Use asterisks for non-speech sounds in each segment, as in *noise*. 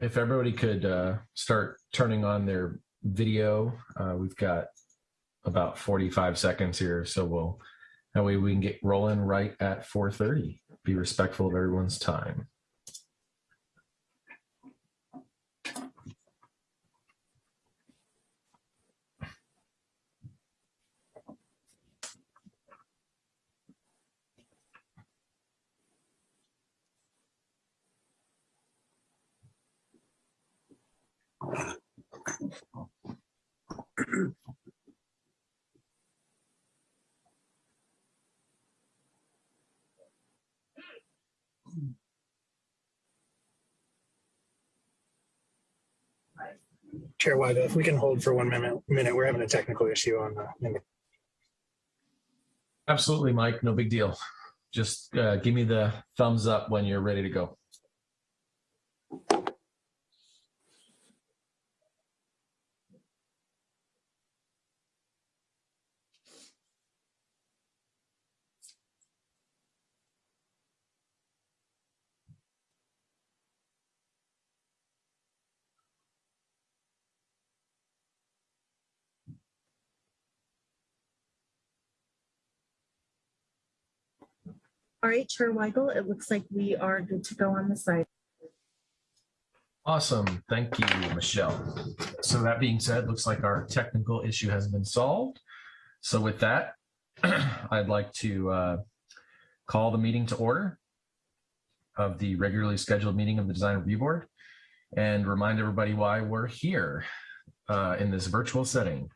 if everybody could uh, start turning on their video, uh, we've got about 45 seconds here, so we'll that way we can get rolling right at 4:30. Be respectful of everyone's time. Chair Weigel, if we can hold for one minute, minute, we're having a technical issue on the, in the Absolutely, Mike. No big deal. Just uh, give me the thumbs up when you're ready to go. All right, Chair Weigel, it looks like we are good to go on the side. Awesome. Thank you, Michelle. So that being said, looks like our technical issue has been solved. So with that, *clears throat* I'd like to uh, call the meeting to order of the regularly scheduled meeting of the Design Review Board and remind everybody why we're here uh, in this virtual setting.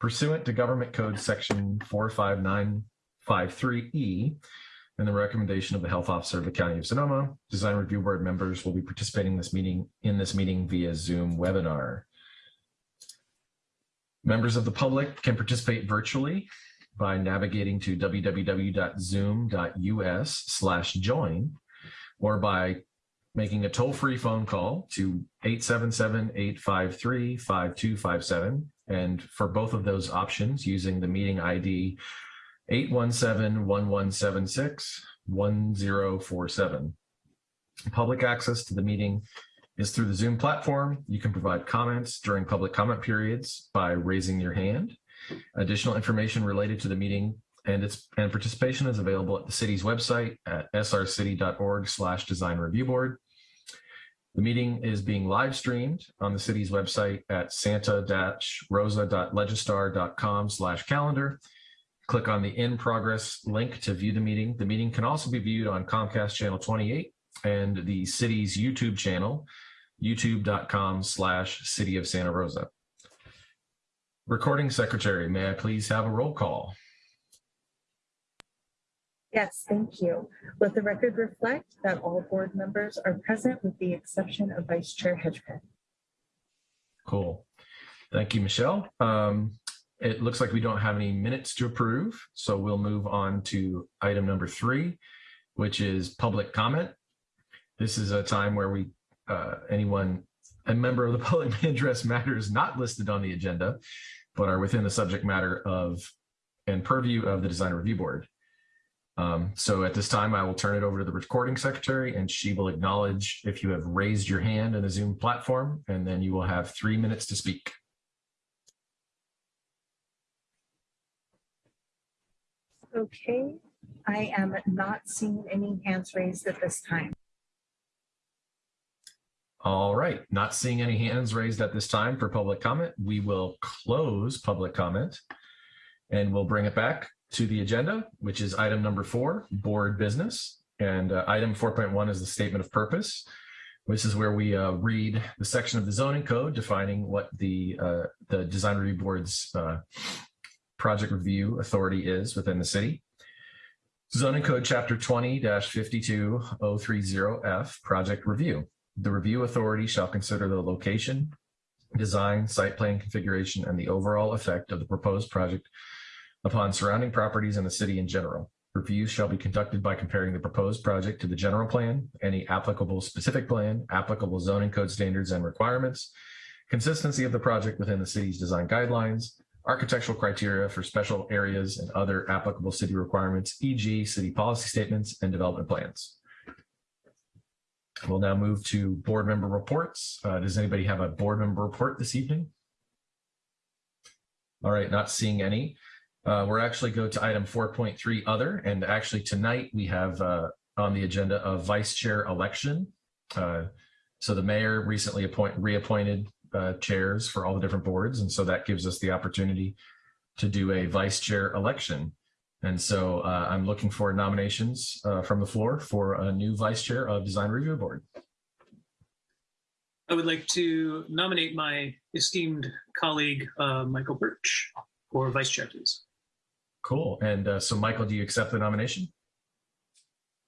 Pursuant to Government Code Section 45953E, and the recommendation of the health officer of the County of Sonoma, design review board members will be participating in this meeting in this meeting via Zoom webinar. Members of the public can participate virtually by navigating to www.zoom.us slash join or by making a toll-free phone call to 877-853-5257 and for both of those options using the meeting ID 817-1176-1047. Public access to the meeting is through the Zoom platform. You can provide comments during public comment periods by raising your hand. Additional information related to the meeting and its and participation is available at the city's website at srcity.org slash design review board. The meeting is being live streamed on the city's website at santa-rosa.legistar.com slash calendar Click on the in progress link to view the meeting. The meeting can also be viewed on Comcast channel 28 and the city's YouTube channel, youtube.com slash city of Santa Rosa. Recording secretary, may I please have a roll call? Yes, thank you. Let the record reflect that all board members are present with the exception of Vice Chair Hedgepeth. Cool. Thank you, Michelle. Um, it looks like we don't have any minutes to approve, so we'll move on to item number three, which is public comment. This is a time where we, uh, anyone, a member of the *laughs* public may address matters not listed on the agenda, but are within the subject matter of and purview of the Design Review Board. Um, so at this time, I will turn it over to the recording secretary and she will acknowledge if you have raised your hand in the Zoom platform, and then you will have three minutes to speak. Okay, I am not seeing any hands raised at this time. All right, not seeing any hands raised at this time for public comment. We will close public comment and we'll bring it back to the agenda, which is item number four, board business. And uh, item 4.1 is the statement of purpose. This is where we uh, read the section of the zoning code defining what the uh, the design review board's uh, project review authority is within the city. Zoning Code Chapter 20-52030F, Project Review. The review authority shall consider the location, design, site plan configuration, and the overall effect of the proposed project upon surrounding properties and the city in general. Reviews shall be conducted by comparing the proposed project to the general plan, any applicable specific plan, applicable zoning code standards and requirements, consistency of the project within the city's design guidelines, architectural criteria for special areas and other applicable city requirements, e.g. city policy statements and development plans. We'll now move to board member reports. Uh, does anybody have a board member report this evening? All right, not seeing any. Uh, we're actually go to item 4.3 other, and actually tonight we have uh, on the agenda a vice chair election. Uh, so the mayor recently appoint, reappointed uh, chairs for all the different boards, and so that gives us the opportunity to do a vice chair election. And so uh, I'm looking for nominations uh, from the floor for a new vice chair of Design Review Board. I would like to nominate my esteemed colleague, uh, Michael Birch, for vice chair, please. Cool. And uh, so, Michael, do you accept the nomination?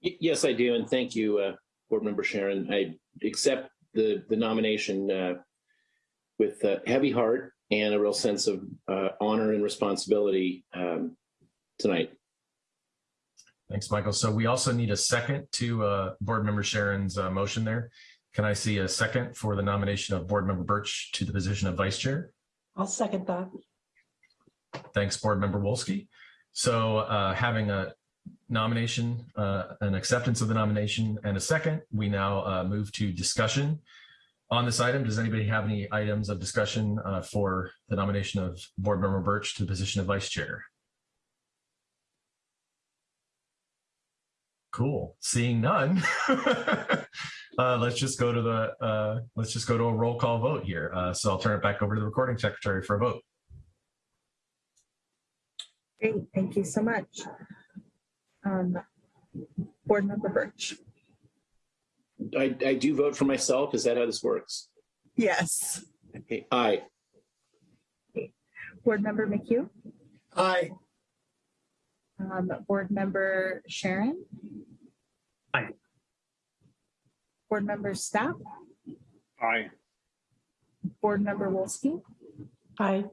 Y- Yes, I do, and thank you, uh, Board Member Sharon. I accept the, the nomination uh, with a heavy heart and a real sense of uh, honor and responsibility um, tonight. Thanks, Michael. So we also need a second to uh, Board Member Sharon's uh, motion there. Can I see a second for the nomination of Board Member Birch to the position of Vice Chair? I'll second that. Thanks, Board Member Wolski. So uh, having a nomination, uh, an acceptance of the nomination and a second, we now uh, move to discussion on this item. Does anybody have any items of discussion uh, for the nomination of Board Member Birch to the position of Vice Chair? Cool. Seeing none. *laughs* uh, let's just go to the uh, let's just go to a roll call vote here. Uh, so I'll turn it back over to the recording secretary for a vote. Great, thank you so much. Um, Board Member Birch. I, I do vote for myself. Is that how this works? Yes. Okay, Aye. Board Member McHugh, Aye. um, Board Member Sharon. Aye. Board Member Stapp, Aye. Board Member Wolski, Aye.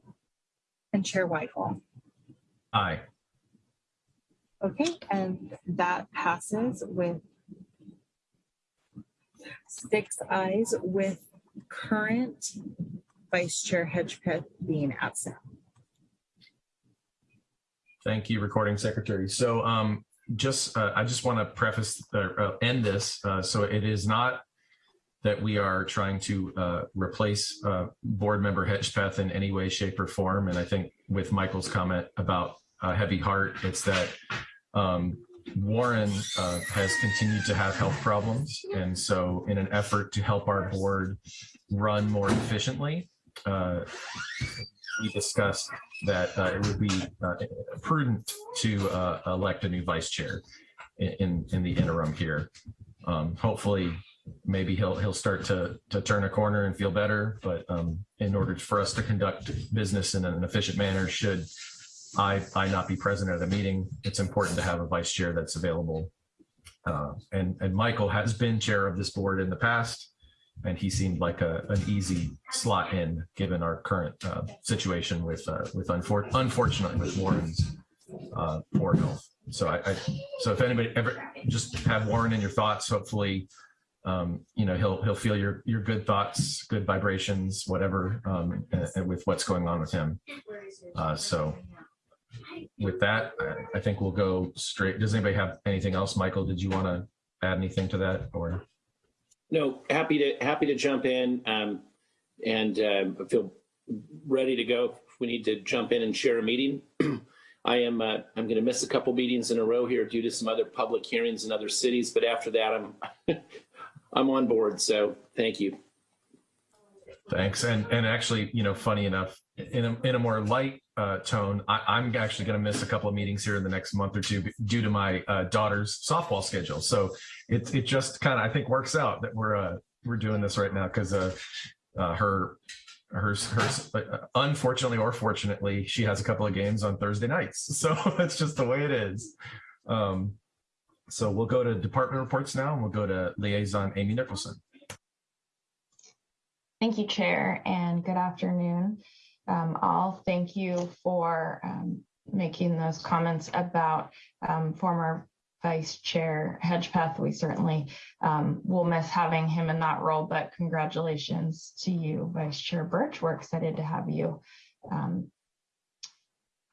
and Chair Whitehall. Aye. Okay, and that passes with six ayes with current Vice Chair Hedgepeth being absent. Thank you, recording secretary. So um, just, uh, I just want to preface, uh, uh, end this. Uh, so it is not that we are trying to uh, replace uh, board member Hedgepeth in any way, shape or form. And I think with Michael's comment about a heavy heart, it's that um, Warren uh, has continued to have health problems. And so in an effort to help our board run more efficiently, uh, we discussed that uh, it would be uh, prudent to uh, elect a new vice chair in, in, the interim here. Um, hopefully, maybe he'll he'll start to to turn a corner and feel better. But um, in order for us to conduct business in an efficient manner, should I I not be present at a meeting, it's important to have a vice chair that's available. Uh, and and Michael has been chair of this board in the past and he seemed like a, an easy slot in given our current uh, situation with uh, with unfor- unfortunately with Warren's uh, poor health. So I, I so if anybody ever just have Warren in your thoughts, hopefully um, you know he'll he'll feel your your good thoughts, good vibrations, whatever, um, and, and with what's going on with him. Uh, so with that, I, I think we'll go straight. Does anybody have anything else, Michael? Did you want to add anything to that or? No, happy to happy to jump in um, and I feel ready to go. If we need to jump in and share a meeting, *clears throat* I am. Uh, I'm going to miss a couple meetings in a row here due to some other public hearings in other cities. But after that, I'm *laughs* I'm on board. So thank you. Thanks. And and actually, you know, funny enough, in a, in a more light uh, tone, I, I'm actually going to miss a couple of meetings here in the next month or two due to my uh, daughter's softball schedule. So it it just kind of I think works out that we're uh, we're doing this right now because uh, uh, her her her uh, unfortunately or fortunately she has a couple of games on Thursday nights. *laughs* So that's just the way it is. Um, so we'll go to department reports now, and we'll go to liaison Amy Nicholson. Thank you, Chair, and good afternoon. Um, all thank you for um, making those comments about um, former Vice Chair Hedgepeth. We certainly um, will miss having him in that role, but congratulations to you, Vice Chair Birch. We're excited to have you um,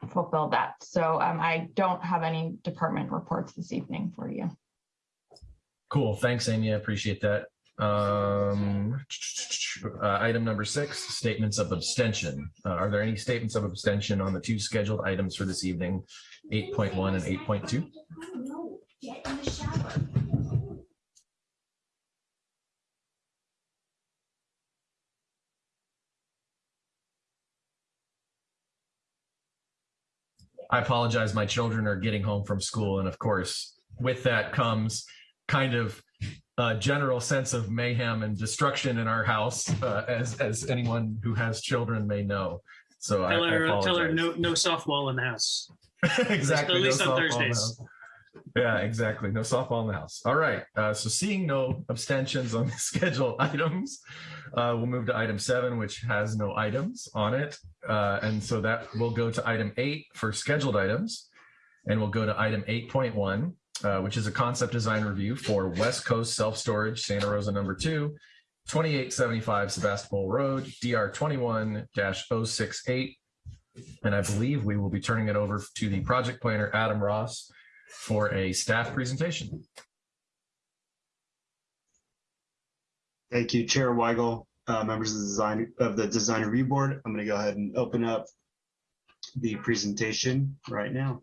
fulfill that. So um, I don't have any department reports this evening for you. Cool. Thanks, Amy. I appreciate that. Um, uh, item number six, statements of abstention. Uh, are there any statements of abstention on the two scheduled items for this evening, 8.1 and 8.2? I apologize. My children are getting home from school. And of course, with that comes kind of a general sense of mayhem and destruction in our house, uh, as, as anyone who has children may know. So I, Tell I her, tell her no, no softball in the house. *laughs* exactly. At least no on softball in the Thursdays. Yeah, exactly. No softball in the house. All right. Uh, so seeing no abstentions on *laughs* the scheduled items, uh, we'll move to item seven, which has no items on it. Uh, and so that will go to item eight for scheduled items. And we'll go to item 8.1, uh, which is a concept design review for West Coast Self-Storage Santa Rosa number two, 2875 Sebastopol Road, DR 21-068. And I believe we will be turning it over to the project planner, Adam Ross, for a staff presentation. Thank you, Chair Weigel, uh, members of the design of the design review board. I'm going to go ahead and open up the presentation right now.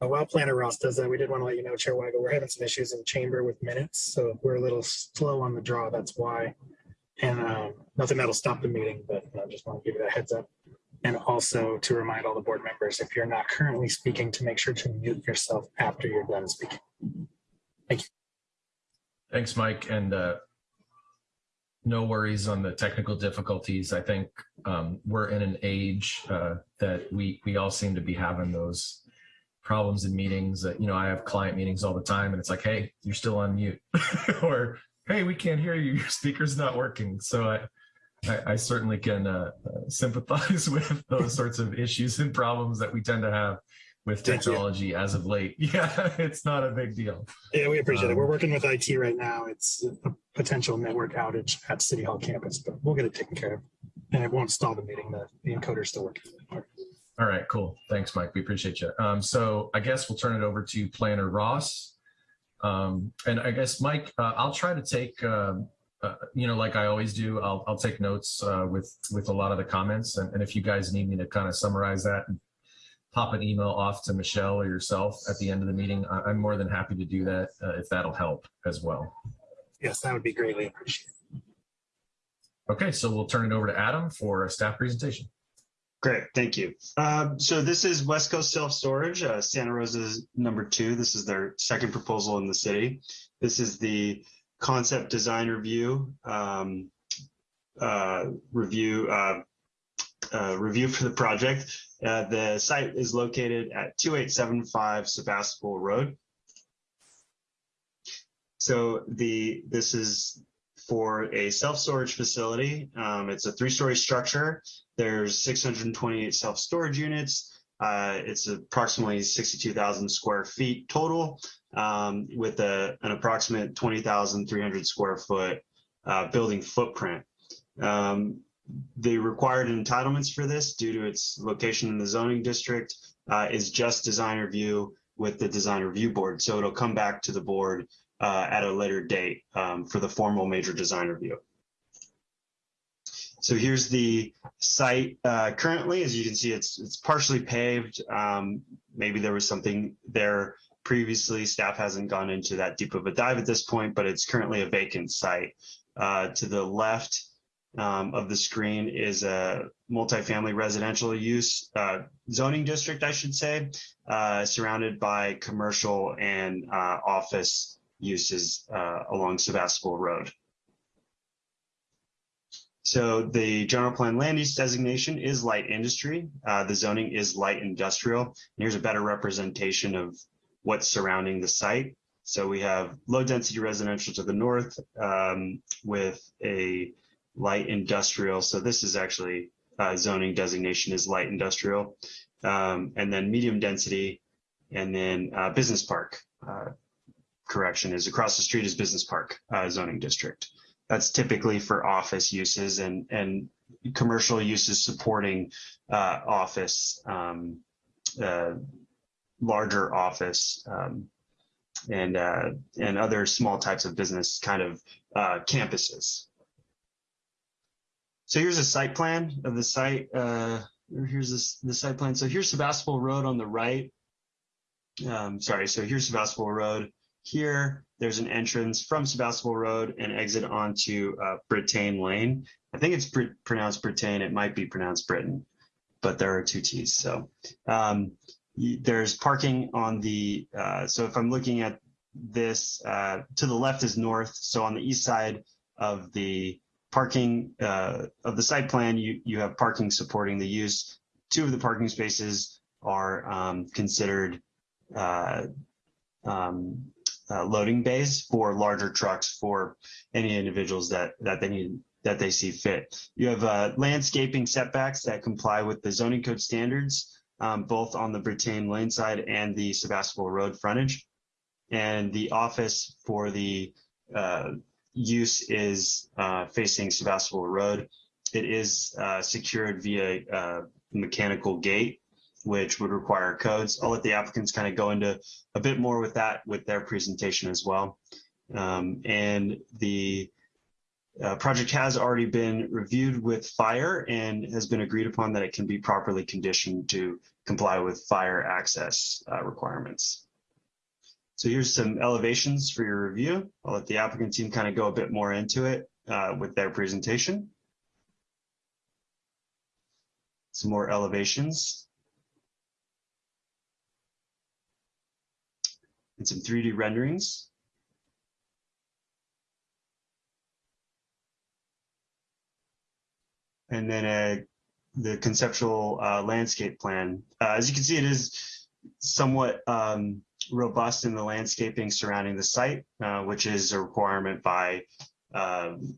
While Planner Ross does that, we did want to let you know, Chair Weigel, we're having some issues in chamber with minutes, so we're a little slow on the draw. That's why. And um, nothing that'll stop the meeting, but I just want to give you that heads up. And also to remind all the board members, if you're not currently speaking, to make sure to mute yourself after you're done speaking. Thank you. Thanks, Mike. And uh, no worries on the technical difficulties. I think um, we're in an age uh, that we we all seem to be having those problems in meetings. That you know, I have client meetings all the time, and it's like, hey, you're still on mute, *laughs* or hey, we can't hear you. *laughs* Your speaker's not working. So I. I, I certainly can uh, uh, sympathize *laughs* with those sorts of issues and problems that we tend to have with technology as of late. Yeah, it's not a big deal. Yeah, we appreciate it. Um, We're working with IT right now. It's a potential network outage at City Hall campus, but we'll get it taken care of. And it won't stall the meeting. The, the encoder's still working. All right, cool. Thanks, Mike. We appreciate you. Um, so I guess we'll turn it over to Planner Ross. Um, and I guess, Mike, uh, I'll try to take, um, uh, you know, like I always do, I'll, I'll take notes uh, with, with a lot of the comments. And, and if you guys need me to kind of summarize that and pop an email off to Michelle or yourself at the end of the meeting, I, I'm more than happy to do that uh, if that'll help as well. Yes, that would be greatly appreciated. Okay, so we'll turn it over to Adam for a staff presentation. Great, thank you. Um, so this is West Coast Self Storage, uh, Santa Rosa's number two. This is their second proposal in the city. This is the concept design review um, uh, review uh, uh, review for the project. Uh, the site is located at 2875 Sebastopol Road. So the this is for a self-storage facility. Um, it's a three-story structure. There's 628 self-storage units. Uh, it's approximately 62,000 square feet total, um, with a, an approximate 20,300 square foot uh, building footprint. Um, the required entitlements for this, due to its location in the zoning district, uh, is just design review with the design review board. So it'll come back to the board uh, at a later date um, for the formal major design review. So here's the site uh, currently. As you can see, it's it's partially paved. Um, maybe there was something there previously. Staff hasn't gone into that deep of a dive at this point, but it's currently a vacant site. Uh, to the left um, of the screen is a multifamily residential use uh, zoning district, I should say, uh, surrounded by commercial and uh, office uses uh, along Sebastopol Road. So the general plan land use designation is light industry. Uh, the zoning is light industrial. And here's a better representation of what's surrounding the site. So we have low density residential to the north um, with a light industrial. So this is actually uh, zoning designation is light industrial. Um, and then medium density and then uh, business park. Correction is across the street is business park uh, zoning district. That's typically for office uses and and commercial uses supporting uh, office, um, uh, larger office, um, and uh, and other small types of business kind of uh, campuses. So here's a site plan of the site. Uh, here's this the site plan. So here's Sebastopol Road on the right. Um, sorry, so here's Sebastopol Road. Here, there's an entrance from Sebastopol Road and exit onto uh, Lane. I think it's pr- pronounced Britain. It might be pronounced Britain, but there are two T's. So um, there's parking on the. Uh, so if I'm looking at this, uh, to the left is north. So on the east side of the parking uh, of the site plan, you you have parking supporting the use. Two of the parking spaces are um, considered uh, um, uh, loading bays for larger trucks for any individuals that that they need that they see fit. You have uh, landscaping setbacks that comply with the zoning code standards, um, both on the Brittain Lane side and the Sebastopol Road frontage. And the office for the uh, use is uh, facing Sebastopol Road. It is uh, secured via uh, mechanical gate, which would require codes. I'll let the applicants kind of go into a bit more with that with their presentation as well. Um, and the uh, project has already been reviewed with fire and has been agreed upon that it can be properly conditioned to comply with fire access uh, requirements. So here's some elevations for your review. I'll let the applicant team kind of go a bit more into it uh, with their presentation. Some more elevations. And some 3D renderings. And then uh, the conceptual uh, landscape plan. Uh, as you can see, it is somewhat um, robust in the landscaping surrounding the site, uh, which is a requirement by, um,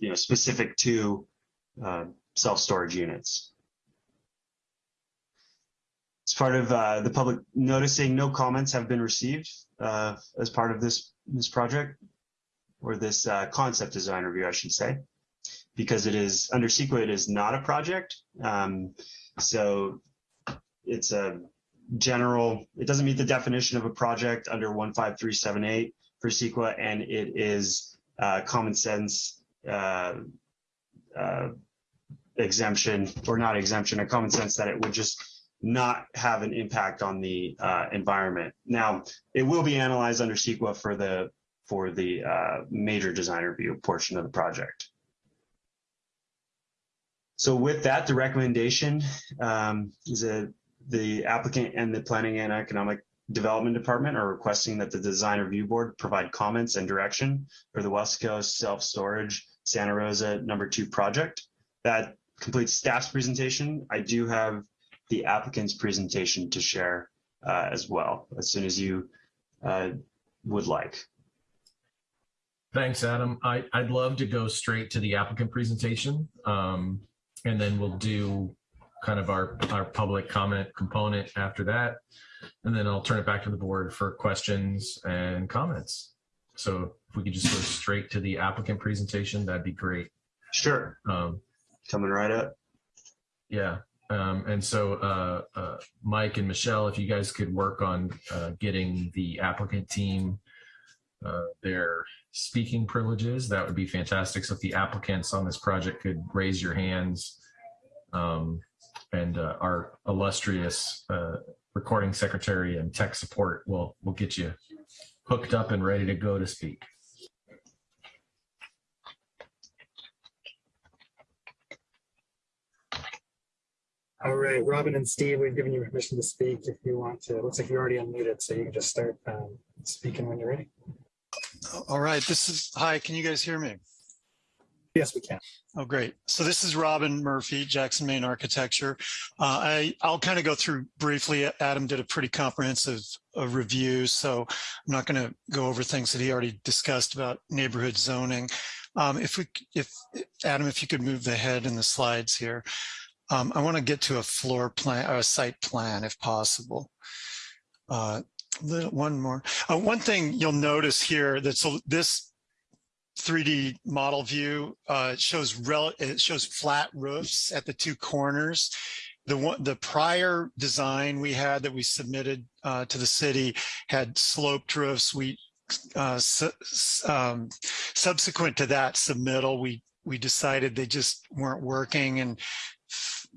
you know, specific to uh, self-storage units. Part of uh, the public noticing, no comments have been received uh, as part of this this project or this uh, concept design review, I should say, because it is under CEQA, it is not a project. Um, so it's a general, it doesn't meet the definition of a project under 15378 for CEQA, and it is uh, common sense uh, uh, exemption, or not exemption, a common sense that it would just not have an impact on the uh, environment. Now, it will be analyzed under CEQA for the for the uh, major design review portion of the project. So with that, the recommendation um, is that the applicant and the Planning and Economic Development Department are requesting that the Design Review Board provide comments and direction for the West Coast Self-Storage Santa Rosa number two project. That completes staff's presentation. I do have the applicant's presentation to share uh, as well, as soon as you uh, would like. Thanks, Adam. I, I'd love to go straight to the applicant presentation. Um, and then we'll do kind of our, our public comment component after that. And then I'll turn it back to the board for questions and comments. So if we could just go straight to the applicant presentation, that'd be great. Sure, Um, coming right up. yeah. Um, and so, uh, uh, Mike and Michelle, if you guys could work on, uh, getting the applicant team, uh, their speaking privileges, that would be fantastic. So if the applicants on this project could raise your hands, um, and, uh, our illustrious, uh, recording secretary and tech support will, will get you hooked up and ready to go to speak. All right, Robin and Steve, we've given you permission to speak if you want to. It looks like you're already unmuted, so you can just start um, speaking when you're ready. All right, this is, hi, can you guys hear me? Yes, we can. Oh, great. So this is Robin Murphy, Jackson, Main Architecture. Uh, I, I'll kind of go through briefly. Adam did a pretty comprehensive uh, review, so I'm not going to go over things that he already discussed about neighborhood zoning. Um, if we, if Adam, if you could move the head in the slides here. Um, I want to get to a floor plan or a site plan if possible. Uh, little, one more. Uh, one thing you'll notice here that's a, this 3D model view uh, shows rel it shows flat roofs at the two corners. The one the prior design we had that we submitted uh, to the city had sloped roofs. We uh, su um, subsequent to that submittal, we we decided they just weren't working and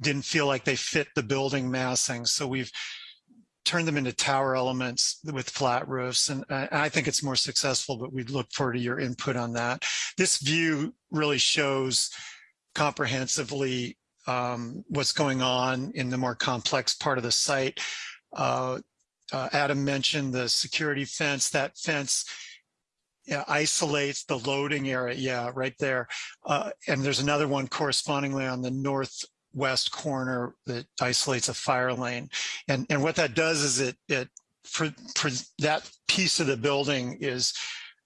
didn't feel like they fit the building massing. So we've turned them into tower elements with flat roofs. And I, think it's more successful, but we'd look forward to your input on that. This view really shows comprehensively um, what's going on in the more complex part of the site. Uh, uh, Adam mentioned the security fence. That fence yeah, isolates the loading area. Yeah, right there. Uh, and there's another one correspondingly on the northwest corner that isolates a fire lane. And and what that does is it it for for that piece of the building is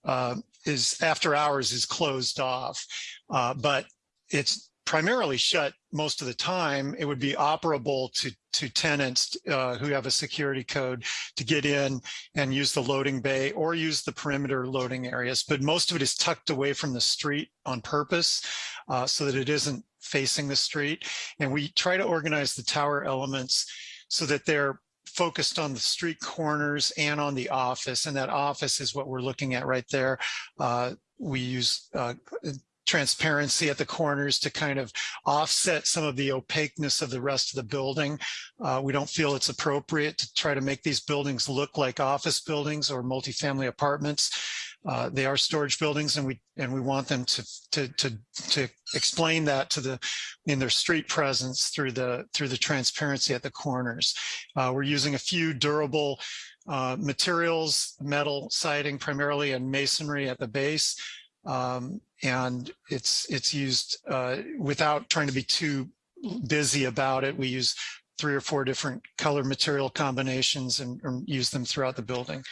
uh, is after hours is closed off, uh, but it's primarily shut most of the time. It would be operable to to tenants uh, who have a security code to get in and use the loading bay or use the perimeter loading areas. But most of it is tucked away from the street on purpose uh, so that it isn't facing the street. And we try to organize the tower elements so that they're focused on the street corners and on the office. And that office is what we're looking at right there. Uh, we use uh, transparency at the corners to kind of offset some of the opaqueness of the rest of the building. Uh, we don't feel it's appropriate to try to make these buildings look like office buildings or multifamily apartments. Uh, they are storage buildings and we and we want them to to to to explain that to the in their street presence through the through the transparency at the corners. Uh, we're using a few durable uh, materials, metal siding primarily and masonry at the base. Um, and it's it's used uh, without trying to be too busy about it. We use three or four different color material combinations and, and use them throughout the building.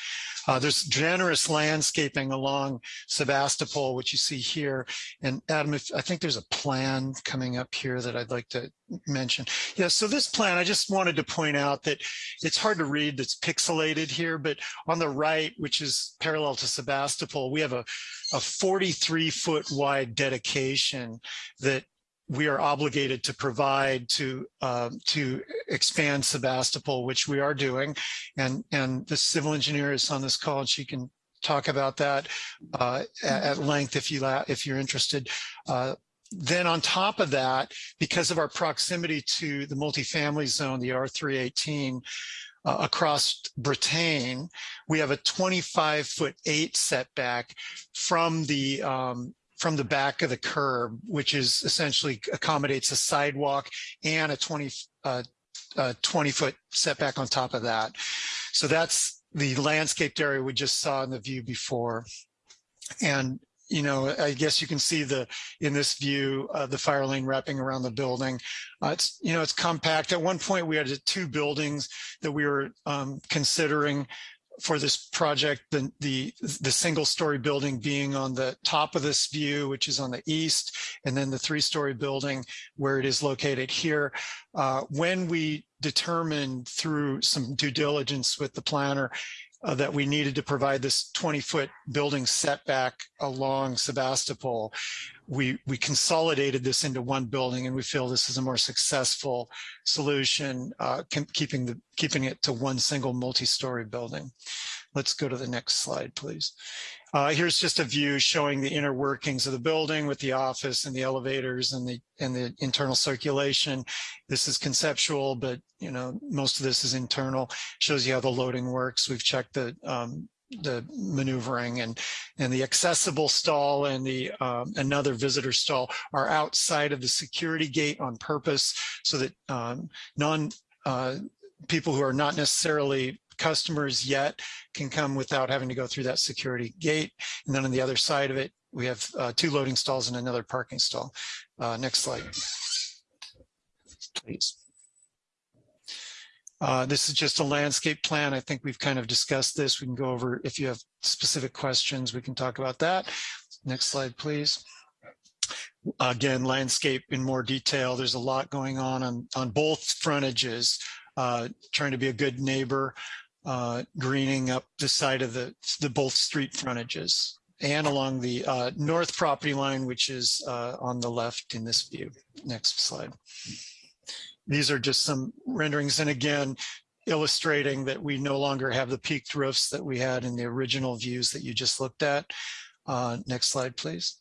Uh, there's generous landscaping along Sebastopol, which you see here. And Adam, if, I think there's a plan coming up here that I'd like to mention. Yeah, so this plan, I just wanted to point out that it's hard to read that's pixelated here, but on the right, which is parallel to Sebastopol, we have a, a 43 foot wide dedication that we are obligated to provide to uh, to expand Sebastopol, which we are doing, and and the civil engineer is on this call, and she can talk about that uh, at length if you if you're interested. Uh, then on top of that, because of our proximity to the multifamily zone, the R318, uh, across Brittain, we have a 25 foot eight setback from the um, from the back of the curb, which is essentially accommodates a sidewalk and a 20, uh, 20 foot setback on top of that. So that's the landscaped area we just saw in the view before. And you know, I guess you can see the in this view uh, the fire lane wrapping around the building. Uh, it's you know it's compact. At one point, we had two buildings that we were um, considering for this project, the, the, the single story building being on the top of this view, which is on the east, and then the three story building where it is located here. Uh, when we determined through some due diligence with the planner uh, that we needed to provide this 20 foot building setback along Sebastopol, we, we consolidated this into one building and we feel this is a more successful solution, uh, keeping, the, keeping it to one single multi-story building. Let's go to the next slide, please. Uh, here's just a view showing the inner workings of the building with the office and the elevators and the and the internal circulation. This is conceptual, but you know most of this is internal. Shows you how the loading works. We've checked the um, the maneuvering and and the accessible stall and the um, another visitor stall are outside of the security gate on purpose so that um, non uh, people who are not necessarily customers yet can come without having to go through that security gate. And then on the other side of it, we have uh, two loading stalls and another parking stall. Uh, next slide, please. Uh, this is just a landscape plan. I think we've kind of discussed this. We can go over, if you have specific questions, we can talk about that. Next slide, please. Again, landscape in more detail. There's a lot going on on, on both frontages, uh, trying to be a good neighbor, uh, greening up the side of the, the both street frontages and along the uh, north property line, which is uh, on the left in this view. Next slide. These are just some renderings. And again, illustrating that we no longer have the peaked roofs that we had in the original views that you just looked at. Uh, next slide, please.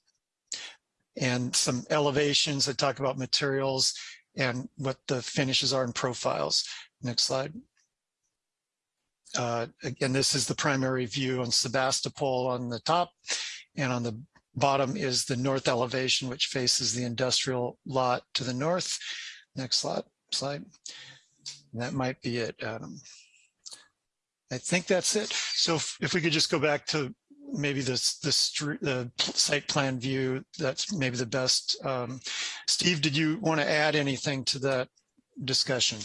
And some elevations that talk about materials and what the finishes are and profiles. Next slide. Uh, again, this is the primary view on Sebastopol on the top and on the bottom is the north elevation, which faces the industrial lot to the north. Next slide. Slide. That might be it, Adam. I think that's it. So if, if we could just go back to maybe this the the site plan view, that's maybe the best. Um, Steve, did you want to add anything to that discussion?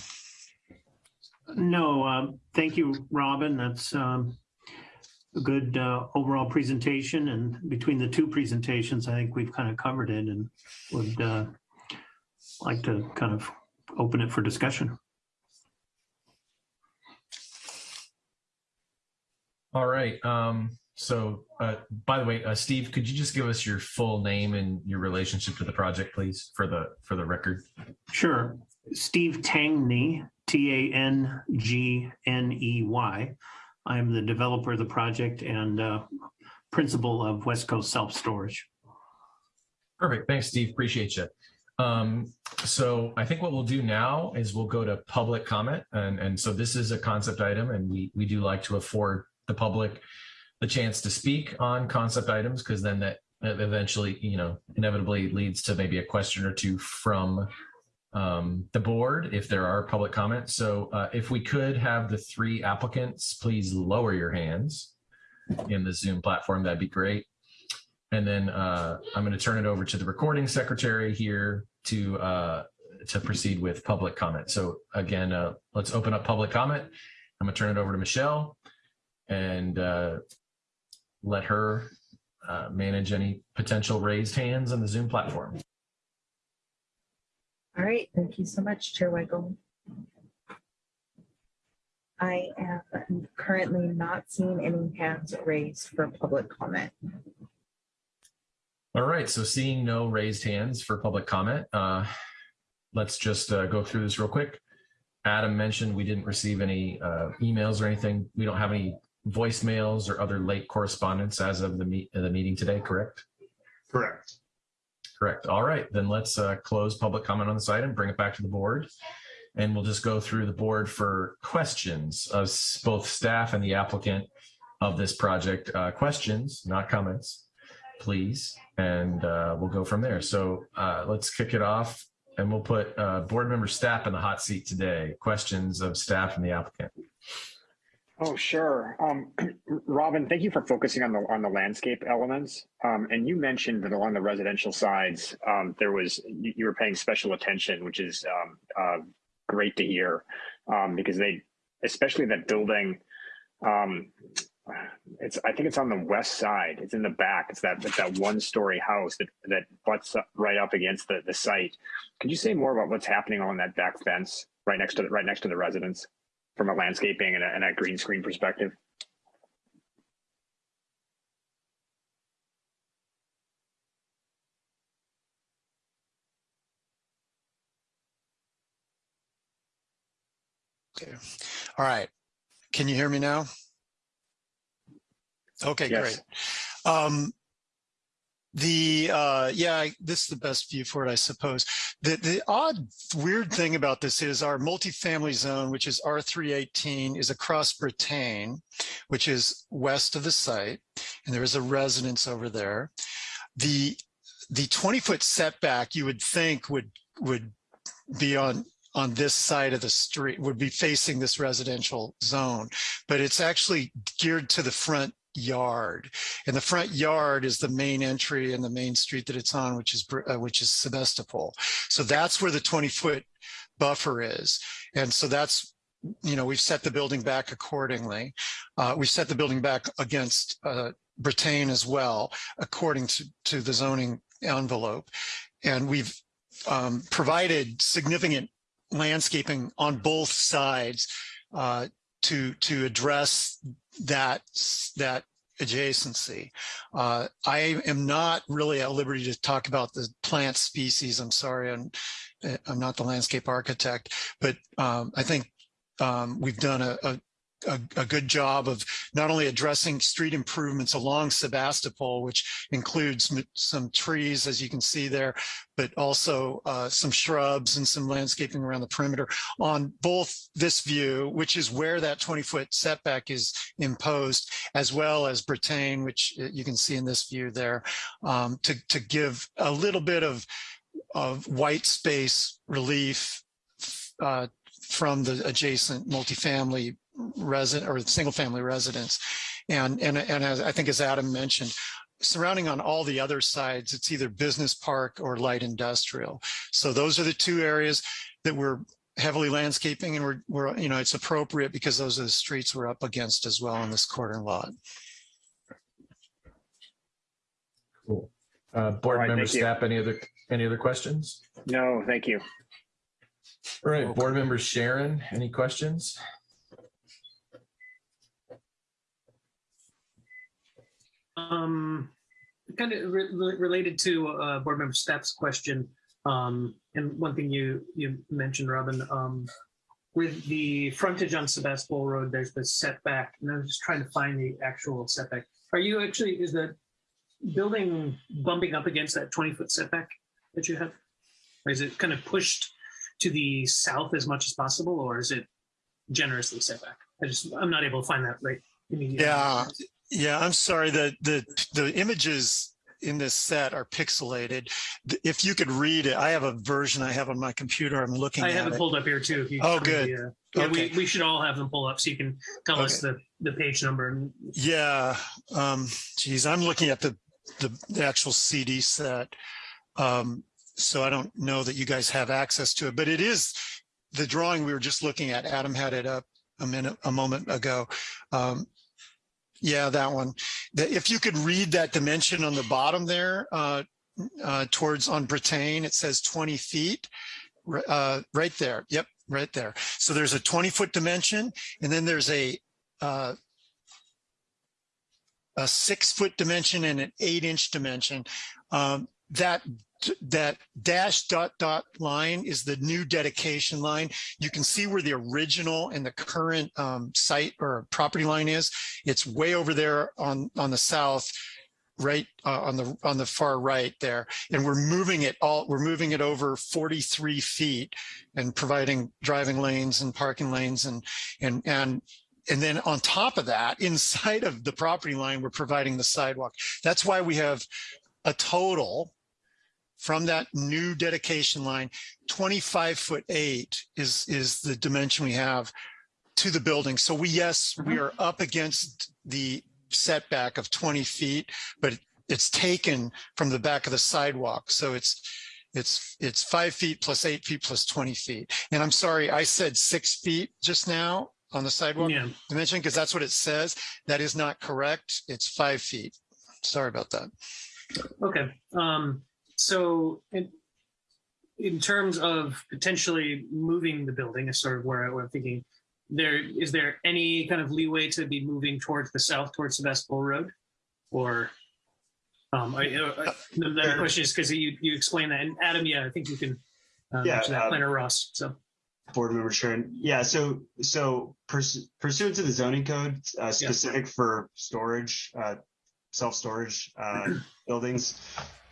No, uh, thank you, Robin. That's um, a good uh, overall presentation. And between the two presentations, I think we've kind of covered it and would uh, like to kind of open it for discussion. All right. Um, so, uh, by the way, uh, Steve, could you just give us your full name and your relationship to the project, please, for the for the record? Sure. Steve Tangney, T A N G N E Y. I'm the developer of the project and uh, principal of West Coast Self Storage. Perfect. Thanks, Steve. Appreciate you. Um, so I think what we'll do now is we'll go to public comment. And, and so this is a concept item and we, we do like to afford the public the chance to speak on concept items because then that eventually, you know, inevitably leads to maybe a question or two from um, the board if there are public comments. So uh, if we could have the three applicants, please lower your hands in the Zoom platform, that'd be great. And then uh, I'm going to turn it over to the recording secretary here to uh, to proceed with public comment. So again, uh, let's open up public comment. I'm going to turn it over to Michelle and uh, let her uh, manage any potential raised hands on the Zoom platform. All right, thank you so much, Chair Weigel. I am currently not seeing any hands raised for public comment. All right, so seeing no raised hands for public comment, uh, let's just uh, go through this real quick. Adam mentioned we didn't receive any uh, emails or anything. We don't have any voicemails or other late correspondence as of the, meet, the meeting today, correct? Correct. Correct. All right, then let's uh, close public comment on this item, bring it back to the board. And we'll just go through the board for questions of both staff and the applicant of this project. Uh, questions, not comments, please. And uh, we'll go from there. So uh, let's kick it off and we'll put uh, board member Stapp in the hot seat today. Questions of staff and the applicant. Oh, sure. Um, *clears throat* Robin, thank you for focusing on the on the landscape elements. Um, and you mentioned that along the residential sides, um, there was you, were paying special attention, which is um, uh, great to hear, um, because they, especially that building, um, it's I think it's on the west side. It's in the back. It's that it's that one story house that that butts up right up against the the site. Could you say more about what's happening on that back fence right next to the right next to the residence? from a landscaping and a, and a green screen perspective? Okay. All right. Can you hear me now? Okay, yes. great. Um, the uh, yeah, this is the best view for it, I suppose. The the odd weird thing about this is our multifamily zone, which is R318, is across Brittain, which is west of the site, and there is a residence over there. The the 20 foot setback you would think would would be on on this side of the street would be facing this residential zone, but it's actually geared to the front yard. And the front yard is the main entry and the main street that it's on which is uh, which is Sebastopol. So that's where the 20 foot buffer is. And so that's you know we've set the building back accordingly. Uh, we set the building back against uh, Brittain as well according to, to the zoning envelope. And we've um, provided significant landscaping on both sides uh, to to address that that adjacency. Uh, I am not really at liberty to talk about the plant species. I'm sorry, I'm, I'm not the landscape architect, but um, I think um, we've done a, a, a, a good job of not only addressing street improvements along Sebastopol, which includes some trees, as you can see there, but also uh, some shrubs and some landscaping around the perimeter on both this view, which is where that 20 foot setback is imposed, as well as Brittain, which uh, you can see in this view there, um, to, to give a little bit of, of white space relief uh, from the adjacent multifamily resident or single family residence. And, and, and as I think as Adam mentioned, surrounding on all the other sides, it's either business park or light industrial. So those are the two areas that we're heavily landscaping and we're, we're, you know, it's appropriate because those are the streets we're up against as well on this corner lot. Cool. Uh, board All right, members, thank staff, any other, any other questions? No, thank you. All right, board members, Sharon, any questions? Um, kind of re- re- related to uh, board member Stapp's question, um, and one thing you you mentioned, Robin, um, with the frontage on Sebastopol Road, there's the setback, and I was just trying to find the actual setback. Are you actually is the building bumping up against that 20 foot setback that you have? Or is it kind of pushed to the south as much as possible, or is it generously set back? I just I'm not able to find that right immediately. Yeah, yeah, I'm sorry. The, the, the images in this set are pixelated. If you could read it, I have a version I have on my computer. I'm looking I have it pulled up here too. If you Oh, good. the, uh, yeah, Okay. we, we should all have them pull up so you can tell us the, the page number. Yeah, um, geez, I'm looking at the, the, the actual CD set. Um, so I don't know that you guys have access to it, but it is the drawing we were just looking at. Adam had it up a minute, a moment ago. Um, yeah, that one. If you could read that dimension on the bottom there, uh, uh, towards on Brittain, it says 20 feet, uh, right there. Yep, right there. So there's a 20 foot dimension and then there's a, uh, a six foot dimension and an eight inch dimension. Um, that that dash dot dot line is the new dedication line. You can see where the original and the current um, site or property line is. It's way over there on on the south, right uh, on the on the far right there, and we're moving it all. We're moving it over 43 feet and providing driving lanes and parking lanes and and and and then on top of that, *laughs* inside of the property line, we're providing the sidewalk. That's why we have a total from that new dedication line, 25 foot eight is, is the dimension we have to the building. So we, yes, we are up against the setback of 20 feet, but it's taken from the back of the sidewalk. So it's, it's, it's five feet plus eight feet plus 20 feet. And I'm sorry, I said six feet just now on the sidewalk yeah, dimension because that's what it says. That is not correct. It's five feet. Sorry about that. okay. Um, so in, in terms of potentially moving the building is sort of where, I- where I'm thinking there, is there any kind of leeway to be moving towards the south, towards Sebastopol Road? Or, um, I, uh, the the other question is because you, you explained that and Adam, yeah, I think you can uh, Yeah, mention that, um, Planner Ross, so. Board member Sharon. Yeah, so, so purs- pursuant to the zoning code, uh, specific for storage, uh, self-storage, uh, *clears throat* buildings,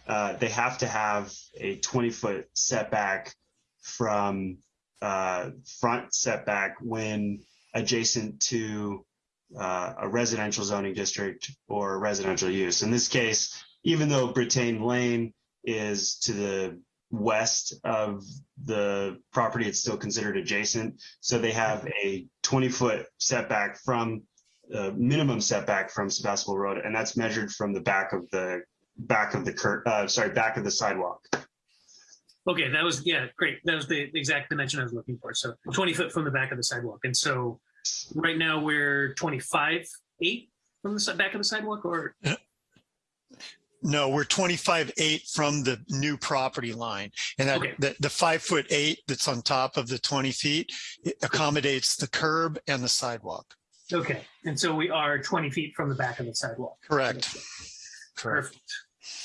uh, they have to have a twenty foot setback from, uh, front setback when adjacent to, uh, a residential zoning district or residential use. In this case, even though Brittain Lane is to the west of the property, it's still considered adjacent. So they have a 20 foot setback from uh, minimum setback from Sebastopol Road, and that's measured from the back of the back of the cur- uh, sorry, back of the sidewalk. Okay, that was, yeah, great. That was the exact dimension I was looking for. So 20 foot from the back of the sidewalk. And so right now we're 25, eight from the back of the sidewalk or, No, we're 25 eight from the new property line. And that, Okay. the, the five foot eight that's on top of the 20 feet it accommodates the curb and the sidewalk. Okay, and so we are 20 feet from the back of the sidewalk. Correct. Correct. Perfect.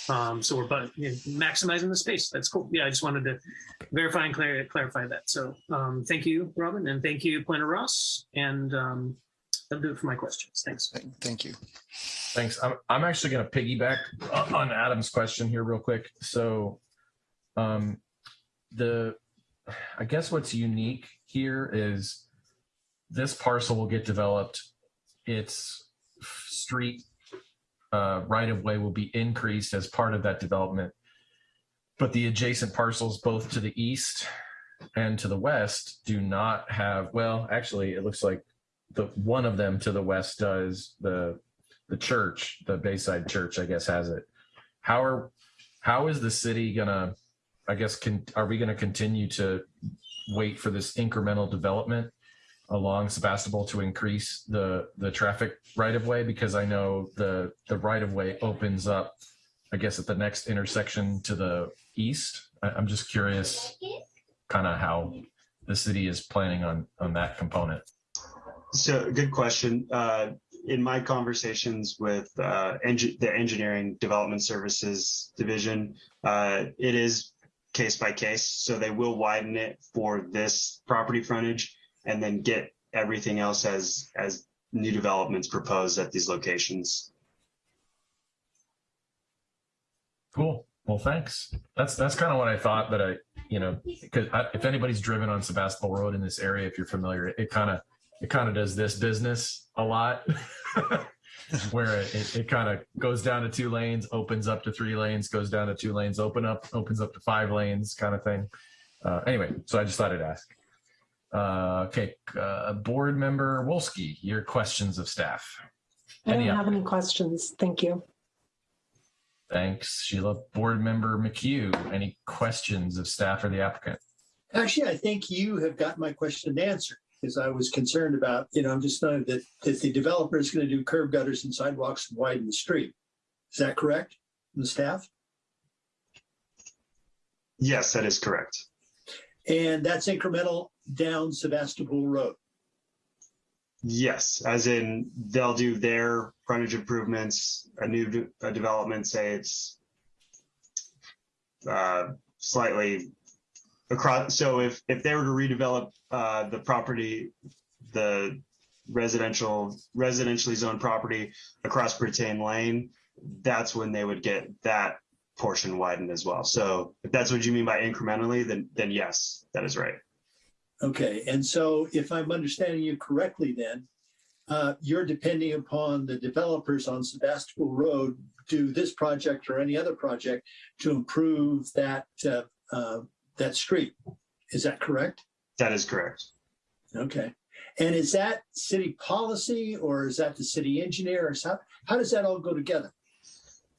Um, so we're bu- you know, maximizing the space. That's cool. Yeah, I just wanted to verify and clar- clarify that. So um, thank you, Robin, and thank you, Planner Ross. And um, that'll do it for my questions. Thanks. Thank you. Thanks. I'm, I'm actually going to piggyback on Adam's question here real quick. So, um, the, I guess what's unique here is this parcel will get developed. Its street uh, right of way will be increased as part of that development. But the adjacent parcels, both to the east and to the west, do not have, well, actually, it looks like the one of them to the west does the the church, the Bayside Church, I guess, has it. How are how is the city gonna? I guess can are we gonna continue to wait for this incremental development along Sebastopol to increase the the traffic right of way? Because I know the the right of way opens up, I guess, at the next intersection to the east. I, I'm just curious, kind of how the city is planning on on that component. So good question. Uh, in my conversations with uh, the engineering development services division, uh, it is case by case. So they will widen it for this property frontage and then get everything else as as new developments proposed at these locations. Cool. Well, thanks. That's that's kind of what I thought. But I, you know, because if anybody's driven on Sebastopol Road in this area, if you're familiar, it kind of it kind of does this business a lot, *laughs* where it, it kind of goes down to two lanes, opens up to three lanes, goes down to two lanes, open up, opens up to five lanes, kind of thing. Uh, anyway, so I just thought I'd ask. Uh, okay, uh, board member Wolski, your questions of staff. I don't Any have any questions. Thank you. Thanks, Sheila. Board member McHugh, any questions of staff or the applicant? Actually, I think you have got my question answered because I was concerned about, you know, I'm just knowing that, that the developer is going to do curb gutters and sidewalks and widen the street. Is that correct? from The staff? Yes, that is correct. And that's incremental down Sebastopol Road. Yes, as in they'll do their frontage improvements, a new de- a development, say it's uh, slightly across. So if if they were to redevelop uh, the property, the residential residentially zoned property across Brittain Lane, that's when they would get that portion widened as well. So if that's what you mean by incrementally, then then yes, that is right. Okay, and so if I'm understanding you correctly, then uh, you're depending upon the developers on Sebastopol Road do this project or any other project to improve that uh, uh, that street. Is that correct? That is correct. Okay, and is that city policy or is that the city engineer or how how does that all go together?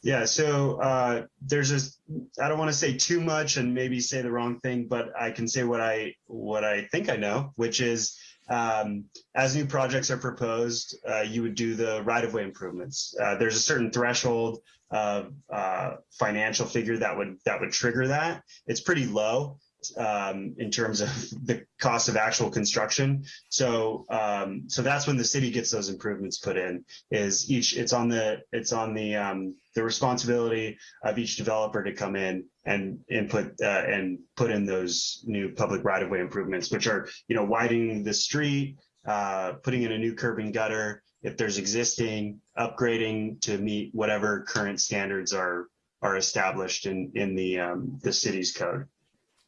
Yeah, so uh, there's just I don't want to say too much and maybe say the wrong thing, but I can say what I what I think I know, which is um, as new projects are proposed, uh, you would do the right of way improvements. Uh, there's a certain threshold of uh, financial figure that would that would trigger that. It's pretty low um, in terms of *laughs* the cost of actual construction. So um, so that's when the city gets those improvements put in. Is each it's on the it's on the um, the responsibility of each developer to come in and input uh, and put in those new public right of way improvements, which are you know widening the street, uh, putting in a new curb and gutter if there's existing, upgrading to meet whatever current standards are are established in in the um, the city's code.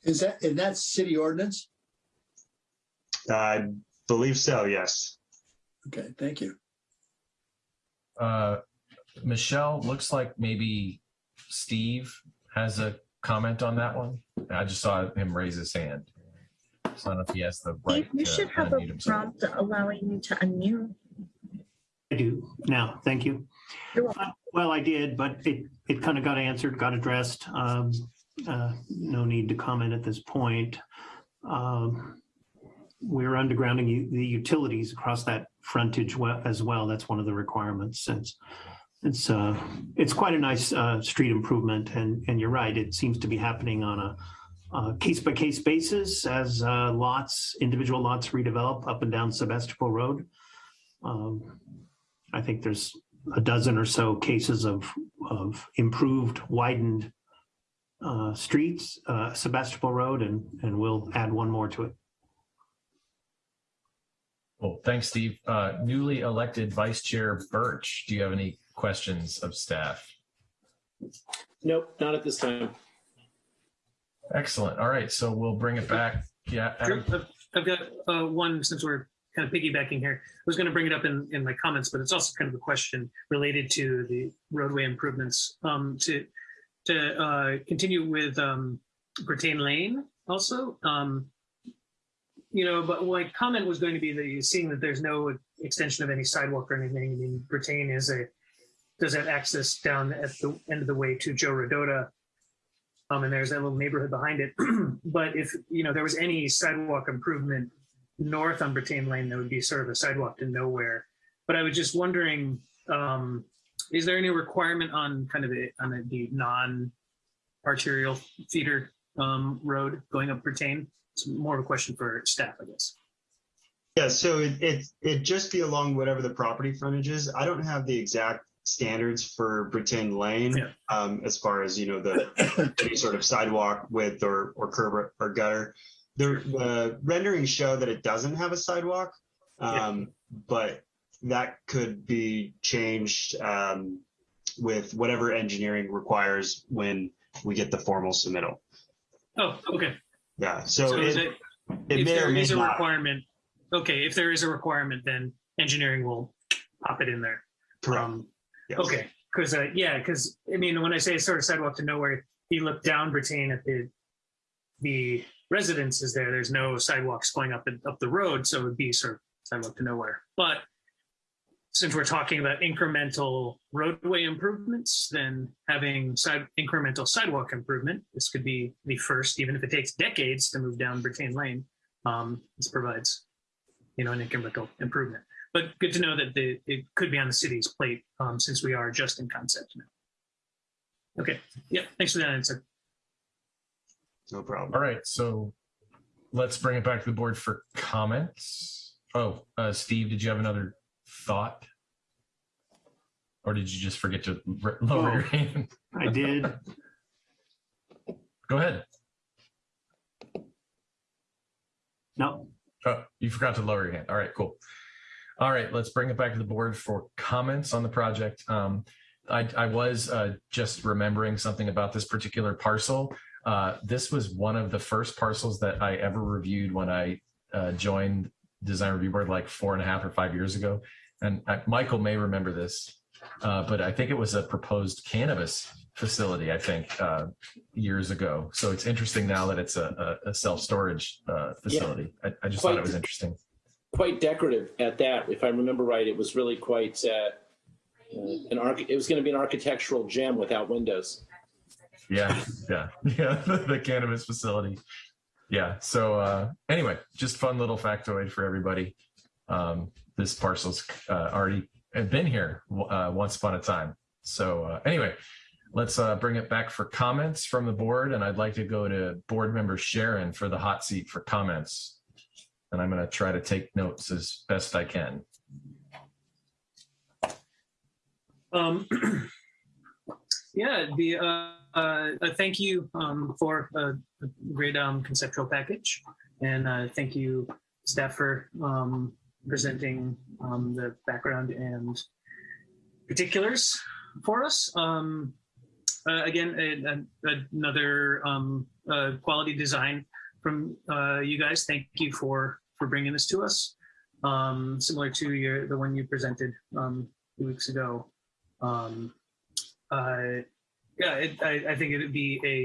Is that and that's city ordinance? I believe so. Yes. Okay, thank you. Uh, Michelle, looks like maybe Steve has a comment on that one. I just saw him raise his hand. So I don't know if he has the right Steve, you to should have a himself. prompt allowing you to unmute. I do now. Thank you. You're welcome. Uh, Well, I did, but it, it kind of got answered, got addressed. Um, uh, No need to comment at this point. Um, We're undergrounding the utilities across that frontage as well. That's one of the requirements. It's, it's, uh, it's quite a nice uh, street improvement and, and you're right, it seems to be happening on a uh, case-by-case basis as uh, lots, individual lots redevelop up and down Sebastopol Road. Um, I think there's a dozen or so cases of, of improved, widened uh, streets, uh, Sebastopol Road, and, and we'll add one more to it. Well, thanks, Steve. Uh, newly elected Vice Chair Birch, do you have any questions of staff? Nope, not at this time. Excellent. All right, so we'll bring it back. Yeah, Adam? I've I've got uh, one since we're kind of piggybacking here. I was going to bring it up in, in my comments, but it's also kind of a question related to the roadway improvements. Um, to to uh, continue with um, Brittain Lane also. Um, you know, but my comment was going to be that you're seeing that there's no extension of any sidewalk or anything. I mean, Brittain is a does have access down at the end of the way to Joe Rodota. Um, and there's that little neighborhood behind it. *clears throat* but if you know there was any sidewalk improvement north on Brittain Lane, there would be sort of a sidewalk to nowhere. But I was just wondering, um, is there any requirement on kind of a, on a, the non-arterial feeder um, road going up Brittain? It's more of a question for staff, I guess. Yeah, so it, it, it'd just be along whatever the property frontage is. I don't have the exact standards for Brittain Lane Yeah. um, as far as, you know, the *coughs* any sort of sidewalk width or, or curb or- gutter. The, the renderings show that it doesn't have a sidewalk, um, but that could be changed um, with whatever engineering requires when we get the formal submittal. Oh, okay. Yeah, So, so is it, it, it if may or there may is a not. requirement, okay, if there is a requirement, then engineering will pop it in there. Correct. Um, Yes. Okay, because uh, yeah, because I mean, when I say sort of sidewalk to nowhere, you look down Brittain at the the residences there. There's no sidewalks going up and up the road, so it would be sort of sidewalk to nowhere. But since we're talking about incremental roadway improvements, then having side incremental sidewalk improvement, this could be the first, even if it takes decades to move down Brittain Lane. Um, this provides, you know, an incremental improvement. But good to know that the, it could be on the city's plate um, since we are just in concept now. Okay, yeah, thanks for that answer. No problem. All right, so let's bring it back to the board for comments. Oh, uh, Steve, did you have another thought? Or did you just forget to lower Oh. your hand? I did. Go ahead. No, Oh, you forgot to lower your hand. All right, cool. All right, let's bring it back to the board for comments on the project. Um, I, I was uh, just remembering something about this particular parcel. Uh, this was one of the first parcels that I ever reviewed when I uh, joined Design Review Board like four and a half or five years ago. And uh, Michael may remember this, uh, but I think it was a proposed cannabis facility, I think, uh, years ago. So it's interesting now that it's a, a, a self-storage uh, facility. I, I just thought it was interesting. Quite decorative at that. If I remember right, it was really quite uh, uh, an arch. It was going to be an architectural gem without windows. Yeah, yeah, *laughs* yeah. the cannabis facility. Yeah. So uh, anyway, just fun little factoid for everybody. Um, this parcel's uh, already been here uh, once upon a time. So uh, anyway, let's uh, bring it back for comments from the board, and I'd like to go to board member Sharon for the hot seat for comments. And I'm going to try to take notes as best I can. Um, *clears throat* yeah, the uh, uh, thank you um, for a, great um, conceptual package, and uh, thank you staff for um, presenting um, the background and particulars for us. Um, uh, again, a, a, another uh, quality design from uh, you guys. Thank you for for bringing this to us. Um, similar to your the one you presented um, two weeks ago. Um, uh, yeah, it, I, I think it would be a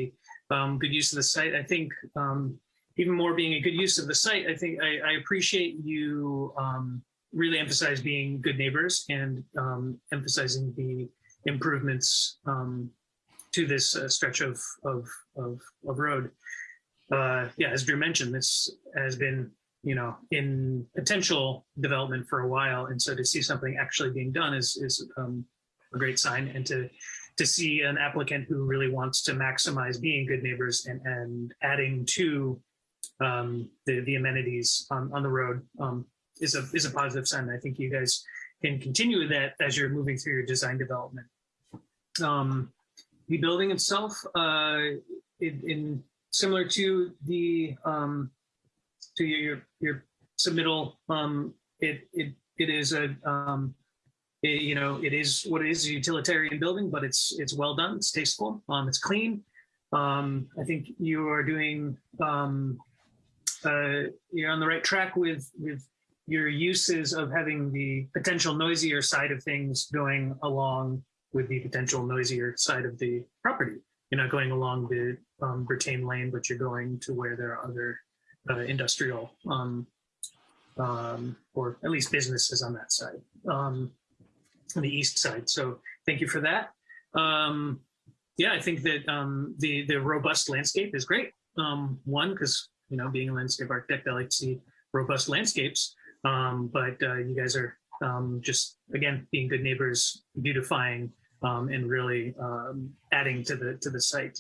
um, good use of the site. I think um, even more being a good use of the site, I think I, I appreciate you um, really emphasize being good neighbors and emphasizing the improvements to this uh, stretch of, of, of, of road. Uh, yeah, as Drew mentioned, this has been, you know, in potential development for a while. And so to see something actually being done is, is um, a great sign. And to, to see an applicant who really wants to maximize being good neighbors and, and adding to um, the, the amenities on, on the road um, is a is a positive sign. I think you guys can continue with that as you're moving through your design development. Um, the building itself, uh, in, in similar to the um, to your your, your submittal, um, it it it is a um, it- you know it is what it is a utilitarian building, but it's it's well done. It's tasteful. Um, it's clean. Um, I think you are doing um, uh, you're on the right track with with your uses of having the potential noisier side of things going along with the potential noisier side of the property. You're not going along the um, Brittain Lane, but you're going to where there are other uh, industrial um, um, or at least businesses on that side, um, on the east side. So thank you for that. Um, yeah, I think that um, the the robust landscape is great. Um, one, because you know, being a landscape architect, I like to see robust landscapes. But uh, you guys are just again being good neighbors, beautifying and really adding to the to the site.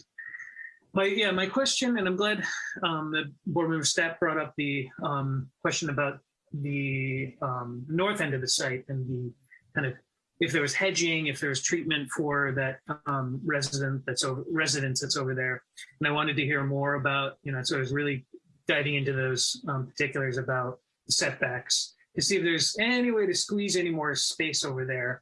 My yeah, my question, and I'm glad um, the board member staff brought up the um, question about the um, north end of the site and the kind of if there was hedging, if there was treatment for that um, resident that's over residence that's over there. And I wanted to hear more about, you know, so I was really diving into those um, particulars about setbacks to see if there's any way to squeeze any more space over there.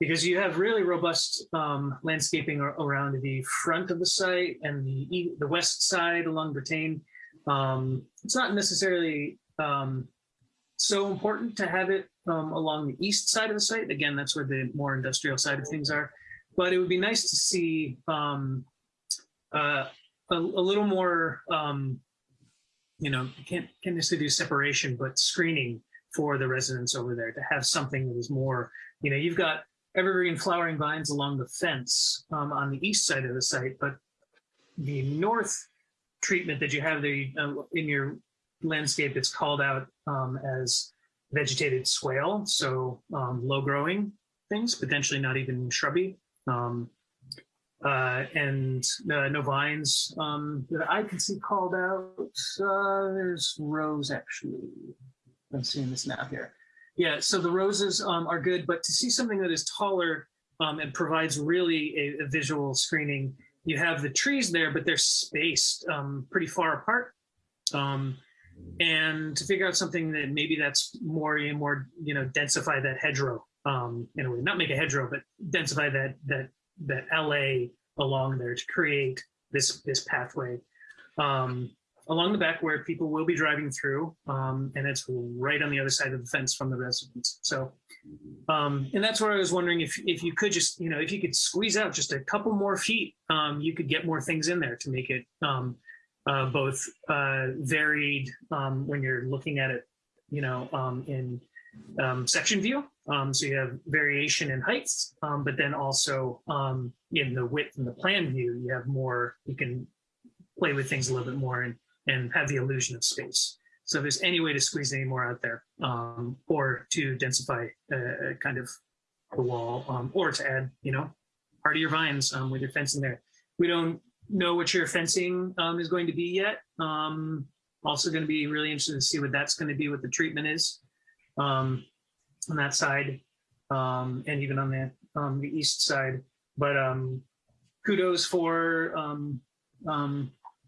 Because you have really robust um, landscaping ar- around the front of the site and the the west side along Brittain. Um, it's not necessarily um, so important to have it um, along the east side of the site. Again, that's where the more industrial side of things are. But it would be nice to see um, uh, a, a little more, um, you know, can't can't necessarily do separation, but screening for the residents over there to have something that is more, you know, you've got evergreen flowering vines along the fence um, on the east side of the site, but the north treatment that you have there uh, in your landscape, it's called out um, as vegetated swale, so um, low growing things, potentially not even shrubby. Um, uh, and uh, no vines um, that I can see called out. Uh, there's rose actually. I'm seeing this now here. Yeah, so the roses um, are good, but to see something that is taller um, and provides really a, a visual screening, you have the trees there, but they're spaced um, pretty far apart. Um, and to figure out something that maybe that's more you know, more you know densify that hedgerow um in a way not make a hedgerow but densify that that that la along there to create this this pathway um along the back where people will be driving through um and it's right on the other side of the fence from the residents so um and that's where i was wondering if if you could just you know if you could squeeze out just a couple more feet um you could get more things in there to make it um uh, both uh, varied um, when you're looking at it, you know, um, in section view. So you have variation in heights, but then also in the width and the plan view, you have more, you can play with things a little bit more and, and have the illusion of space. So if there's any way to squeeze any more out there um, or to densify uh, kind of the wall um, or to add, you know, part of your vines um, with your fencing there. We don't know what your fencing um, is going to be yet. Um, also going to be really interested to see what that's going to be, what the treatment is um, on that side, and even on the the east side. But kudos for um,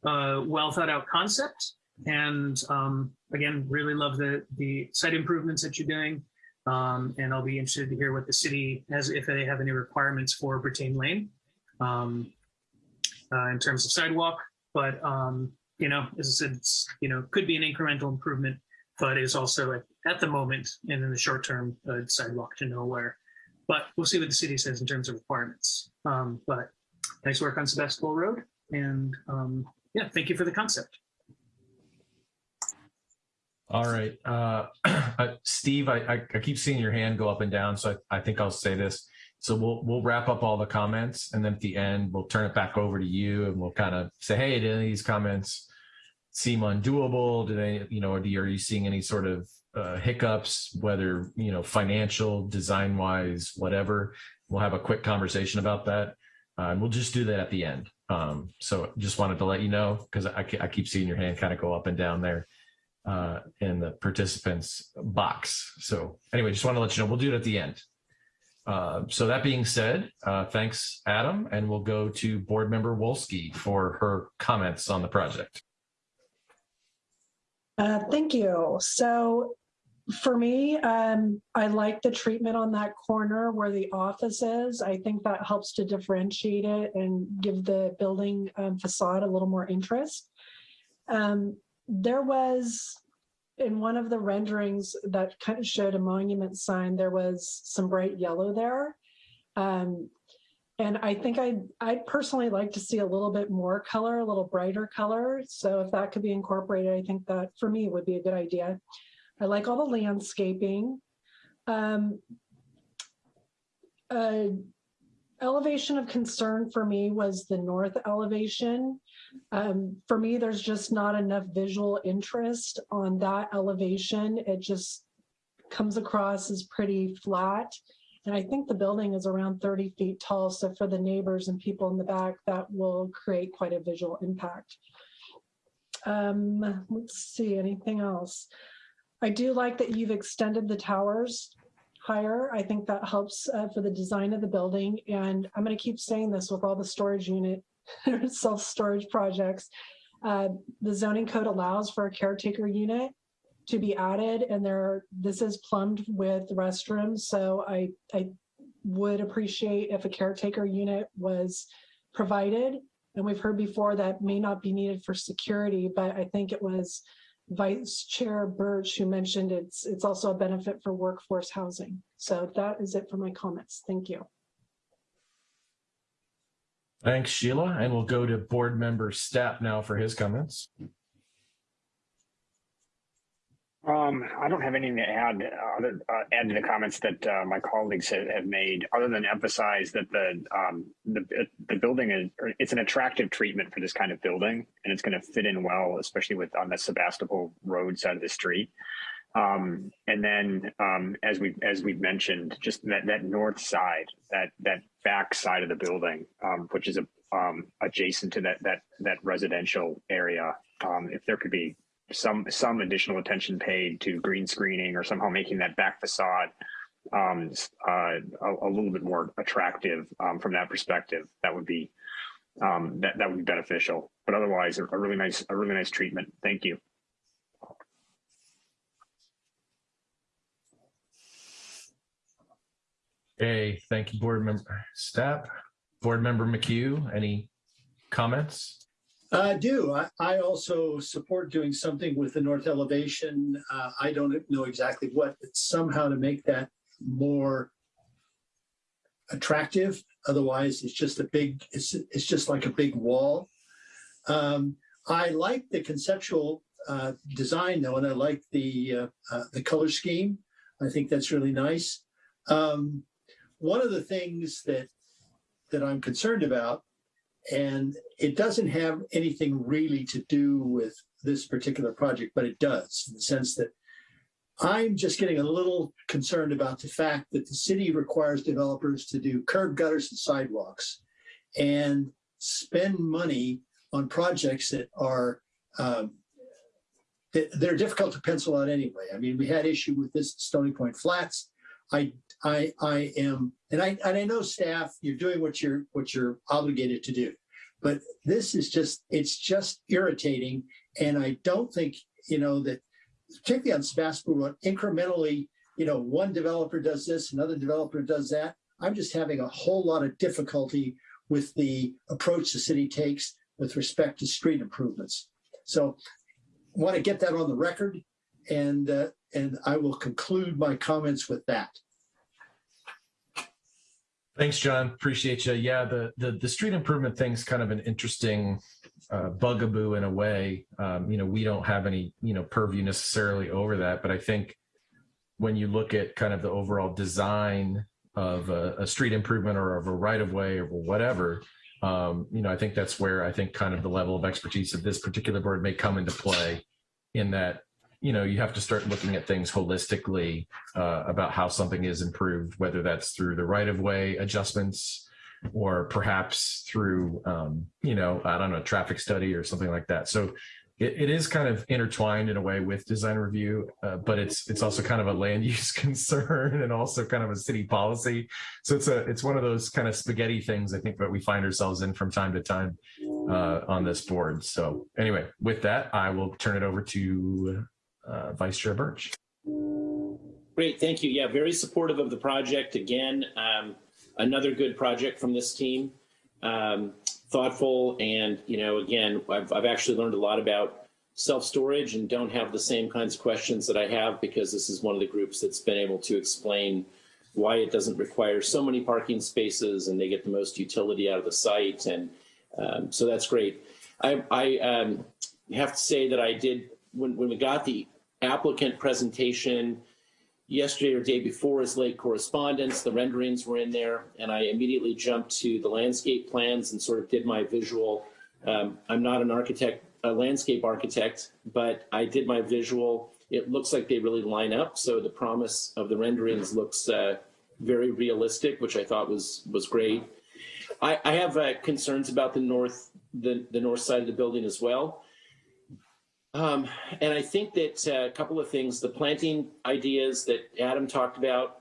uh, well thought out concept, and um, again, really love the the site improvements that you're doing. Um, and I'll be interested to hear what the city has, if they have any requirements for Brittain Lane. Um, uh, in terms of sidewalk. But um, you know, as I said, it's you know could be an incremental improvement, but is also at, at the moment and in the short term a sidewalk to nowhere. But we'll see what the city says in terms of requirements. Um, but nice work on Sebastopol Road, and um, yeah, thank you for the concept. All right. Uh, *clears throat* uh, Steve, I, I, I keep seeing your hand go up and down, so I, I think I'll say this. So we'll we'll wrap up all the comments, and then at the end we'll turn it back over to you, and we'll kind of say, hey, did any of these comments seem undoable? Did they, you know, are you seeing any sort of uh, hiccups, whether you know financial, design wise, whatever? We'll have a quick conversation about that, uh, and we'll just do that at the end. Um, so just wanted to let you know because I, I keep seeing your hand kind of go up and down there. uh, in the participants box. So anyway, just want to let you know, we'll do it at the end. Uh, so that being said, uh, thanks, Adam, and we'll go to Board Member Wolski for her comments on the project. Uh, thank you. So for me, um, I like the treatment on that corner where the office is. I think that helps to differentiate it and give the building um, facade a little more interest. Um, there was in one of the renderings that kind of showed a monument sign, there was some bright yellow there. Um, and I think I'd, I'd personally like to see a little bit more color, a little brighter color. So if that could be incorporated, I think that for me would be a good idea. I like all the landscaping. Um, uh, elevation of concern for me was the north elevation. Um, for me, there's just not enough visual interest on that elevation. It just comes across as pretty flat. And I think the building is around 30 feet tall. So for the neighbors and people in the back, that will create quite a visual impact. Um, let's see, anything else? I do like that you've extended the towers higher. I think that helps uh, for the design of the building. And I'm going to keep saying this with all the storage unit *laughs* self-storage projects. Uh, the zoning code allows for a caretaker unit to be added and there this is plumbed with restrooms. So I, I would appreciate if a caretaker unit was provided. And we've heard before that may not be needed for security, but I think it was Vice Chair Birch who mentioned it's it's also a benefit for workforce housing. So that is it for my comments. Thank you. Thanks, Sheila. And we'll go to Board Member Stapp now for his comments. Um, I don't have anything to add, uh, other, uh, add to the comments that uh, my colleagues have, have made, other than emphasize that the um, the the building is it's an attractive treatment for this kind of building, and it's going to fit in well, especially with on the Sebastopol Road side of the street. Um, and then, um, as we as we've mentioned, just that that north side, that that back side of the building, um, which is a, um, adjacent to that that that residential area, if there could be some some additional attention paid to green screening or somehow making that back facade um, uh, a, a, little bit more attractive um, from that perspective. That would be um, that that would be beneficial. But otherwise, a, a really nice a really nice treatment. Thank you. Hey, thank you, Board Member Stapp. Board Member McHugh, any comments? I do. I, I also support doing something with the north elevation. Uh, I don't know exactly what, but somehow to make that more attractive. Otherwise, it's just a big, it's, it's just like a big wall. Um, I like the conceptual uh, design though, and I like the, uh, uh, the color scheme. I think that's really nice. Um, one of the things that, that I'm concerned about and it doesn't have anything really to do with this particular project, but it does in the sense that I'm just getting a little concerned about the fact that the city requires developers to do curb gutters and sidewalks and spend money on projects that are um, that they're difficult to pencil out anyway. I mean, we had issue with this Stony Point Flats. I I I am, and I and I know staff, you're doing what you're what you're obligated to do, but this is just it's just irritating, and I don't think you know that particularly on Sebastopol incrementally, you know, one developer does this, another developer does that. I'm just having a whole lot of difficulty with the approach the city takes with respect to street improvements. So want to get that on the record and uh, and I will conclude my comments with that. Thanks, John. Appreciate you. Yeah, the the, the street improvement thing's kind of an interesting uh, bugaboo in a way. Um, you know, we don't have any you know purview necessarily over that, but I think when you look at kind of the overall design of a, a street improvement or of a right of way or whatever, um, you know, I think that's where I think kind of the level of expertise of this particular board may come into play in that you know, you have to start looking at things holistically uh, about how something is improved, whether that's through the right of way adjustments or perhaps through, um, you know, I don't know, traffic study or something like that. So it, it is kind of intertwined in a way with design review, uh, but it's it's also kind of a land *laughs* use concern and also kind of a city policy. So it's a it's one of those kind of spaghetti things I think that we find ourselves in from time to time uh, on this board. So anyway, with that, I will turn it over to uh, Vice Chair Birch. Great, thank you. Yeah, very supportive of the project. Again, um, another good project from this team. Um, thoughtful and, you know, again, I've, I've actually learned a lot about self-storage and don't have the same kinds of questions that I have because this is one of the groups that's been able to explain why it doesn't require so many parking spaces and they get the most utility out of the site. And um, so that's great. I, I um, have to say that I did, when, when we got the applicant presentation, yesterday or day before as late correspondence. The renderings were in there, and I immediately jumped to the landscape plans and sort of did my visual. Um, I'm not an architect, a landscape architect, but I did my visual. It looks like they really line up. So the promise of the renderings looks uh, very realistic, which I thought was was great. I, I have uh, concerns about the north the, the north side of the building as well. Um, and I think that uh, a couple of things, the planting ideas that Adam talked about,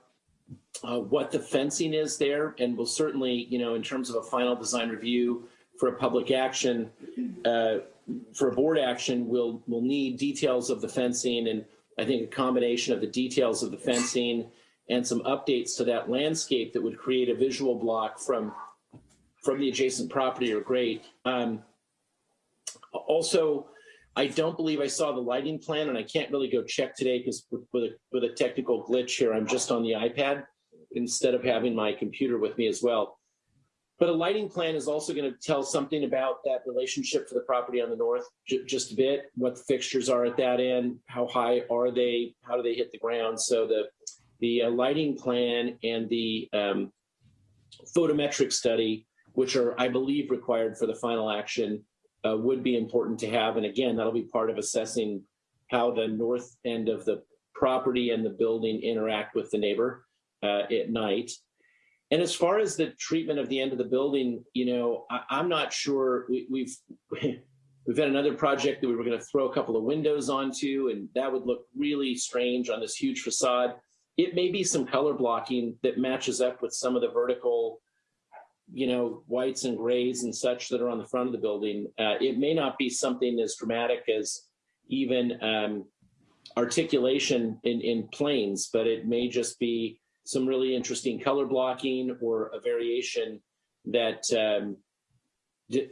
uh, what the fencing is there, and we'll certainly, you know, in terms of a final design review for a public action, uh, for a board action, we'll, we'll need details of the fencing and I think a combination of the details of the fencing and some updates to that landscape that would create a visual block from, from the adjacent property are great. Um, also, I don't believe I saw the lighting plan and I can't really go check today because with, with, a, with a technical glitch here, I'm just on the iPad instead of having my computer with me as well. But a lighting plan is also going to tell something about that relationship for the property on the north, just a bit, what the fixtures are at that end, how high are they, how do they hit the ground. So the, the uh, lighting plan and the um, photometric study, which are, I believe, required for the final action, uh, would be important to have. And again, that'll be part of assessing how the north end of the property and the building interact with the neighbor uh, at night. And as far as the treatment of the end of the building, you know, I, am not sure we, we've *laughs* we've had another project that we were going to throw a couple of windows onto, and that would look really strange on this huge facade. It may be some color blocking that matches up with some of the vertical you know, whites and grays and such that are on the front of the building. Uh, it may not be something as dramatic as even um, articulation in, in planes, but it may just be some really interesting color blocking or a variation that um,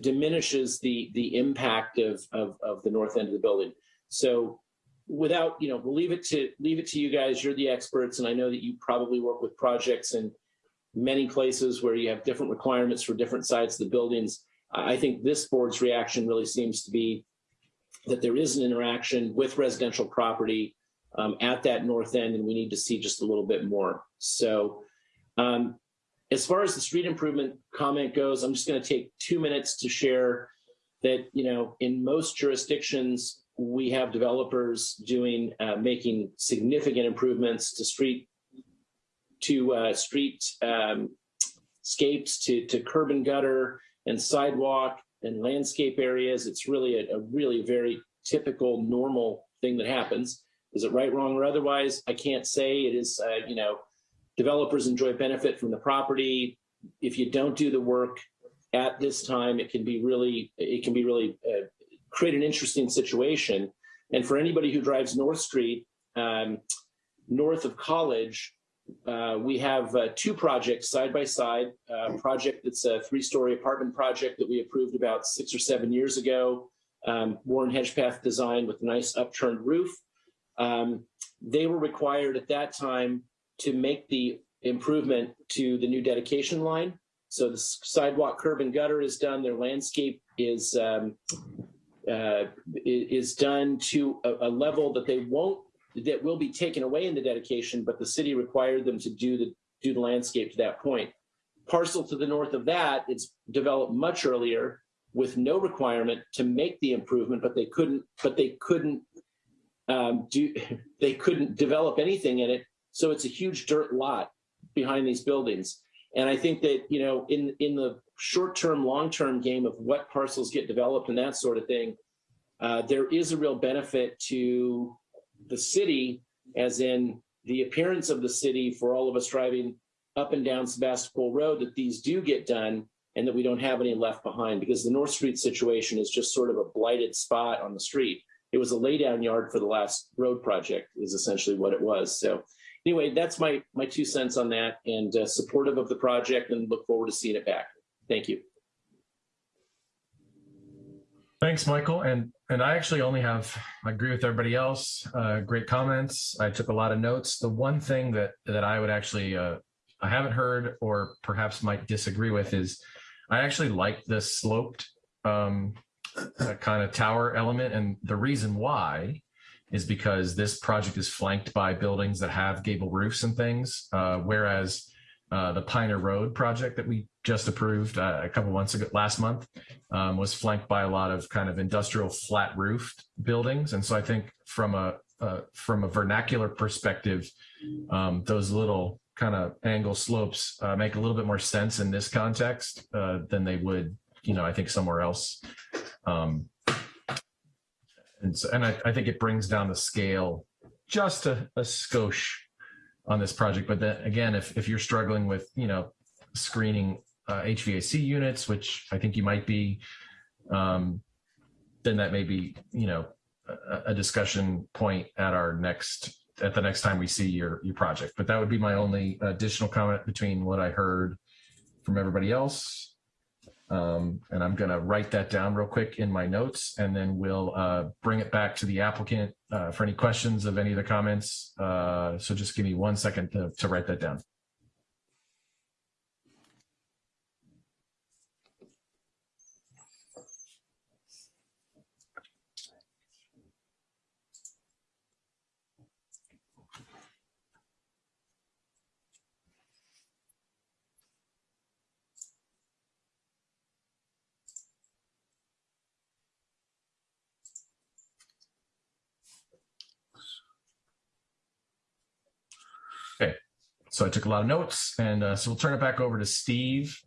diminishes the the impact of, of, of the north end of the building. So without, you know, we'll leave it to leave it to you guys. You're the experts, and I know that you probably work with projects and many places where you have different requirements for different sides of the buildings. I think this board's reaction really seems to be that there is an interaction with residential property um, at that north end, and we need to see just a little bit more. So um, as far as the street improvement comment goes, I'm just going to take two minutes to share that, you know, in most jurisdictions, we have developers doing, uh, making significant improvements to street to uh, street um, scapes, to, to curb and gutter and sidewalk and landscape areas. It's really a, a really very typical, normal thing that happens. Is it right, wrong, or otherwise? I can't say. It is, uh, you know, developers enjoy benefit from the property. If you don't do the work at this time, it can be really, it can be really uh, create an interesting situation. And for anybody who drives North Street, um, north of College, uh, we have uh, two projects side by side. A project that's a three-story apartment project that we approved about six or seven years ago. Um, Warren Hedgepeth design with a nice upturned roof. Um, they were required at that time to make the improvement to the new dedication line. So the sidewalk curb and gutter is done. Their landscape is um, uh, is done to a, a level that they won't that will be taken away in the dedication, but the city required them to do the do the landscape to that point. Parcel to the north of that, it's developed much earlier with no requirement to make the improvement, but they couldn't, but they couldn't um, do, *laughs* they couldn't develop anything in it. So it's a huge dirt lot behind these buildings. And I think that, you know, in, in the short-term, long-term game of what parcels get developed and that sort of thing, uh, there is a real benefit to the city, as in the appearance of the city for all of us driving up and down Sebastopol Road, that these do get done and that we don't have any left behind because the North Street situation is just sort of a blighted spot on the street. It was a laydown yard for the last road project is essentially what it was. So anyway, that's my my two cents on that and uh, supportive of the project and look forward to seeing it back. Thank you. Thanks, Michael. And and I actually only have I agree with everybody else. Uh, great comments. I took a lot of notes. The one thing that that I would actually uh, I haven't heard or perhaps might disagree with is I actually like the sloped um, kind of tower element, and the reason why is because this project is flanked by buildings that have gable roofs and things, uh, whereas uh, the Pioneer Road project that we just approved uh, a couple months ago, last month, um, was flanked by a lot of kind of industrial flat roofed buildings. And so I think from a uh, from a vernacular perspective, um, those little kind of angle slopes uh, make a little bit more sense in this context uh, than they would, you know, I think somewhere else. Um, and so, and I, I think it brings down the scale just a, a skosh on this project. But then again, if, if you're struggling with, you know, screening uh, HVAC units, which I think you might be, um, then that may be, you know, a, a discussion point at our next, at the next time we see your, your project. But that would be my only additional comment between what I heard from everybody else. Um, and I'm going to write that down real quick in my notes, and then we'll uh, bring it back to the applicant uh, for any questions of any of the comments. Uh, so just give me one second to, to write that down. So I took a lot of notes, and uh, so we'll turn it back over to Steve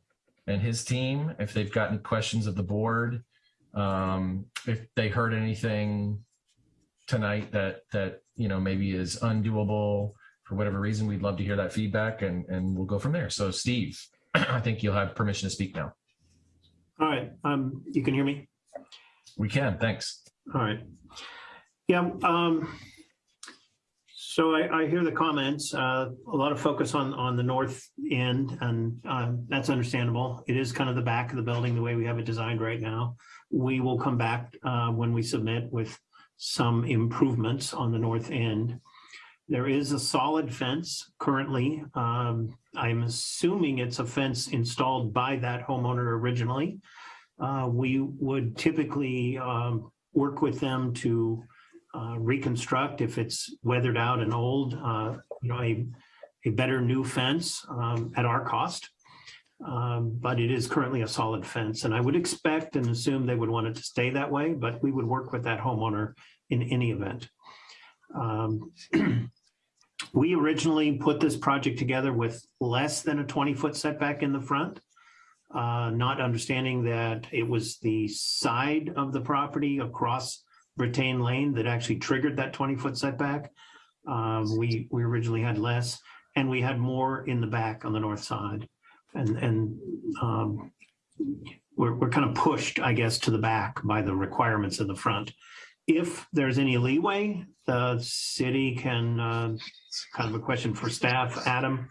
and his team if they've got any questions of the board. Um, if they heard anything tonight that that you know maybe is undoable for whatever reason, we'd love to hear that feedback, and and we'll go from there. So Steve, *clears throat* I think you'll have permission to speak now. All right, um, you can hear me? We can. Thanks. All right. Yeah, um, so I, I hear the comments, uh, a lot of focus on, on the north end and, uh, that's understandable. It is kind of the back of the building, the way we have it designed right now. We will come back, uh, when we submit with some improvements on the north end. There is a solid fence currently. Um, I'm assuming it's a fence installed by that homeowner originally. Uh, we would typically, um, work with them to uh, reconstruct if it's weathered out and old, uh, you know, a, a better new fence um, at our cost. Um, but it is currently a solid fence and I would expect and assume they would want it to stay that way, but we would work with that homeowner in any event. Um, *clears throat* we originally put this project together with less than a 20 foot setback in the front. Uh, not understanding that it was the side of the property across Brittain Lane that actually triggered that 20 foot setback. Um, we, we originally had less and we had more in the back on the north side. And, and um, we're, we're kind of pushed, I guess, to the back by the requirements of the front. If there's any leeway, the city can, uh, kind of a question for staff, Adam,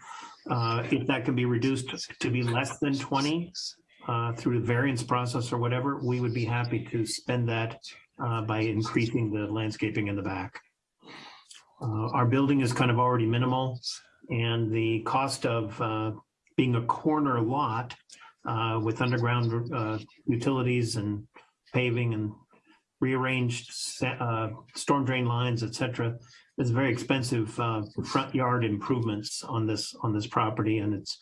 uh, if that can be reduced to be less than 20 uh, through the variance process or whatever, we would be happy to spend that uh, by increasing the landscaping in the back. Uh, our building is kind of already minimal and the cost of uh, being a corner lot uh, with underground uh, utilities and paving and rearranged uh, storm drain lines, et cetera, is very expensive front yard improvements on this on this property. And it's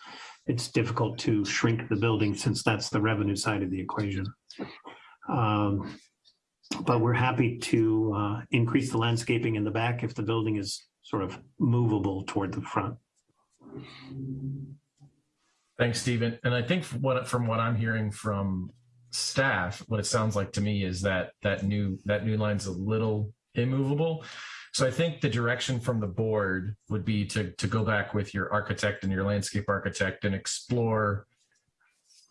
it's difficult to shrink the building since that's the revenue side of the equation. Um, but we're happy to uh, increase the landscaping in the back if the building is sort of movable toward the front. Thanks, Stephen. And I think from what, from what I'm hearing from staff, what it sounds like to me is that that new that new line's a little immovable. So I think the direction from the board would be to to go back with your architect and your landscape architect and explore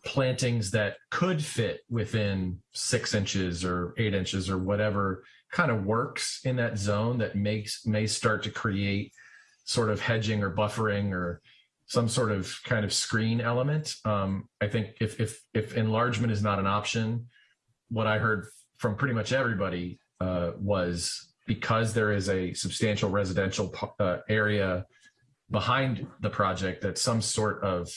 plantings that could fit within six inches or eight inches or whatever kind of works in that zone that makes may start to create sort of hedging or buffering or some sort of kind of screen element. Um, I think if if if enlargement is not an option, what I heard from pretty much everybody uh, was because there is a substantial residential uh, area behind the project that some sort of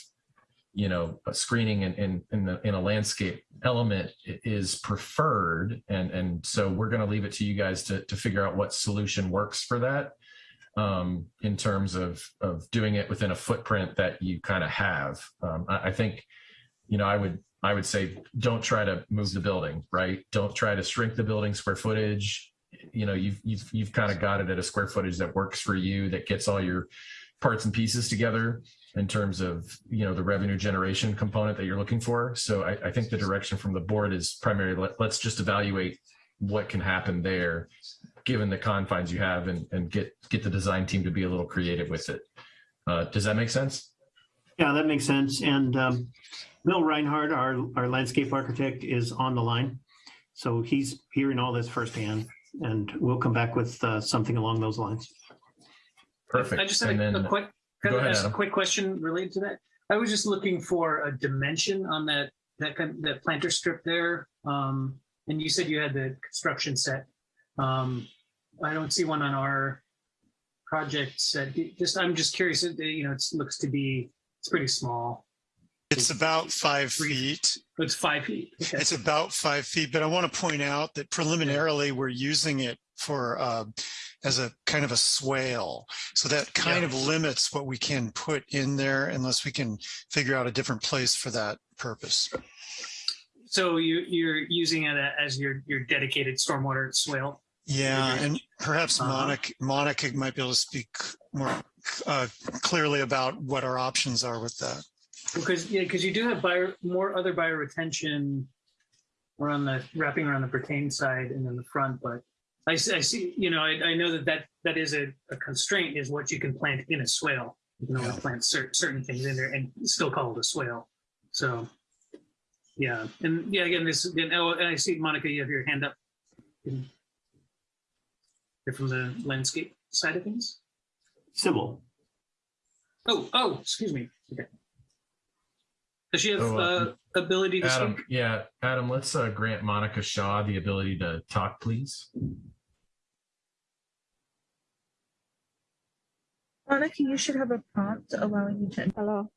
you know screening in in in, the, in a landscape element is preferred and and so we're going to leave it to you guys to to figure out what solution works for that um, in terms of of doing it within a footprint that you kind of have. Um, I, I think, you know, I would I would say don't try to move the building, right? Don't try to shrink the building square footage. You know, you've you've you've kind of got it at a square footage that works for you, that gets all your parts and pieces together in terms of you know the revenue generation component that you're looking for. So I, I think the direction from the board is primarily let, let's just evaluate what can happen there given the confines you have and, and get get the design team to be a little creative with it. Uh, does that make sense? Yeah, that makes sense. And um, Bill Reinhardt, our, our landscape architect, is on the line. So he's hearing all this firsthand, and we'll come back with uh, something along those lines. Perfect. I just And a, a quick, Go ahead, ask a quick question related to that? I was just looking for a dimension on that, that kind, that planter strip there. Um, and you said you had the construction set. Um, I don't see one on our project set. Just, I'm just curious, you know, it looks to be, it's pretty small. It's about five feet. It's five feet. Okay. It's about five feet, but I want to point out that preliminarily we're using it for uh, as a kind of a swale. So that kind Yeah. of limits what we can put in there unless we can figure out a different place for that purpose. So you, you're using it as your, your dedicated stormwater swale? Yeah, and perhaps Uh-huh. Monica, Monica might be able to speak more uh, clearly about what our options are with that. Because, yeah, because you do have bio, more other bioretention around the, wrapping around the Brittain side and then the front, but I, see- I see, you know, I, I know that that, that is a, a constraint is what you can plant in a swale. You can only plant cer- certain things in there and still call it a swale. So, yeah, and yeah, again, this, again, oh, and I see, Monica, you have your hand up. You're from the landscape side of things? Sybil. Oh, oh, excuse me. Okay. Does she have Oh, uh, uh, ability to Adam, speak? yeah, Adam, let's uh, grant Monica Shaw the ability to talk, please. Monica, you should have a prompt allowing you to. Hello.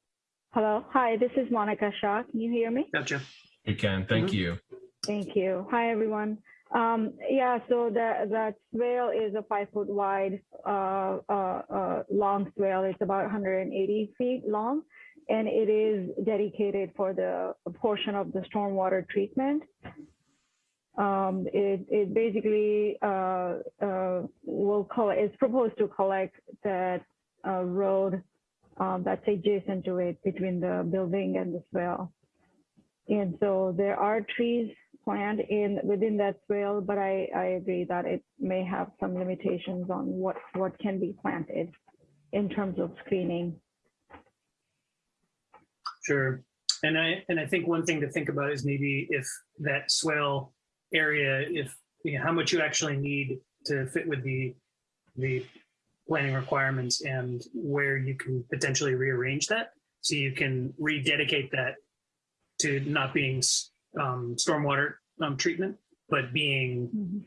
Hello. Hi, this is Monica Shaw. Can you hear me? Gotcha. You can, thank Mhm. you. Thank you. Hi, everyone. Um, yeah, so the, that swale is a five foot wide, uh, uh, uh, long swale. It's about 180 feet long, and it is dedicated for the portion of the stormwater treatment. Um, it, it basically uh, uh, will collect, it's proposed to collect that uh, road um, that's adjacent to it between the building and the swale. And so there are trees planned in within that swale, but I, I agree that it may have some limitations on what, what can be planted in terms of screening. Sure. And I and I think one thing to think about is maybe if that swale area, if you know, how much you actually need to fit with the the planning requirements and where you can potentially rearrange that so you can rededicate that to not being um, stormwater um, treatment, but being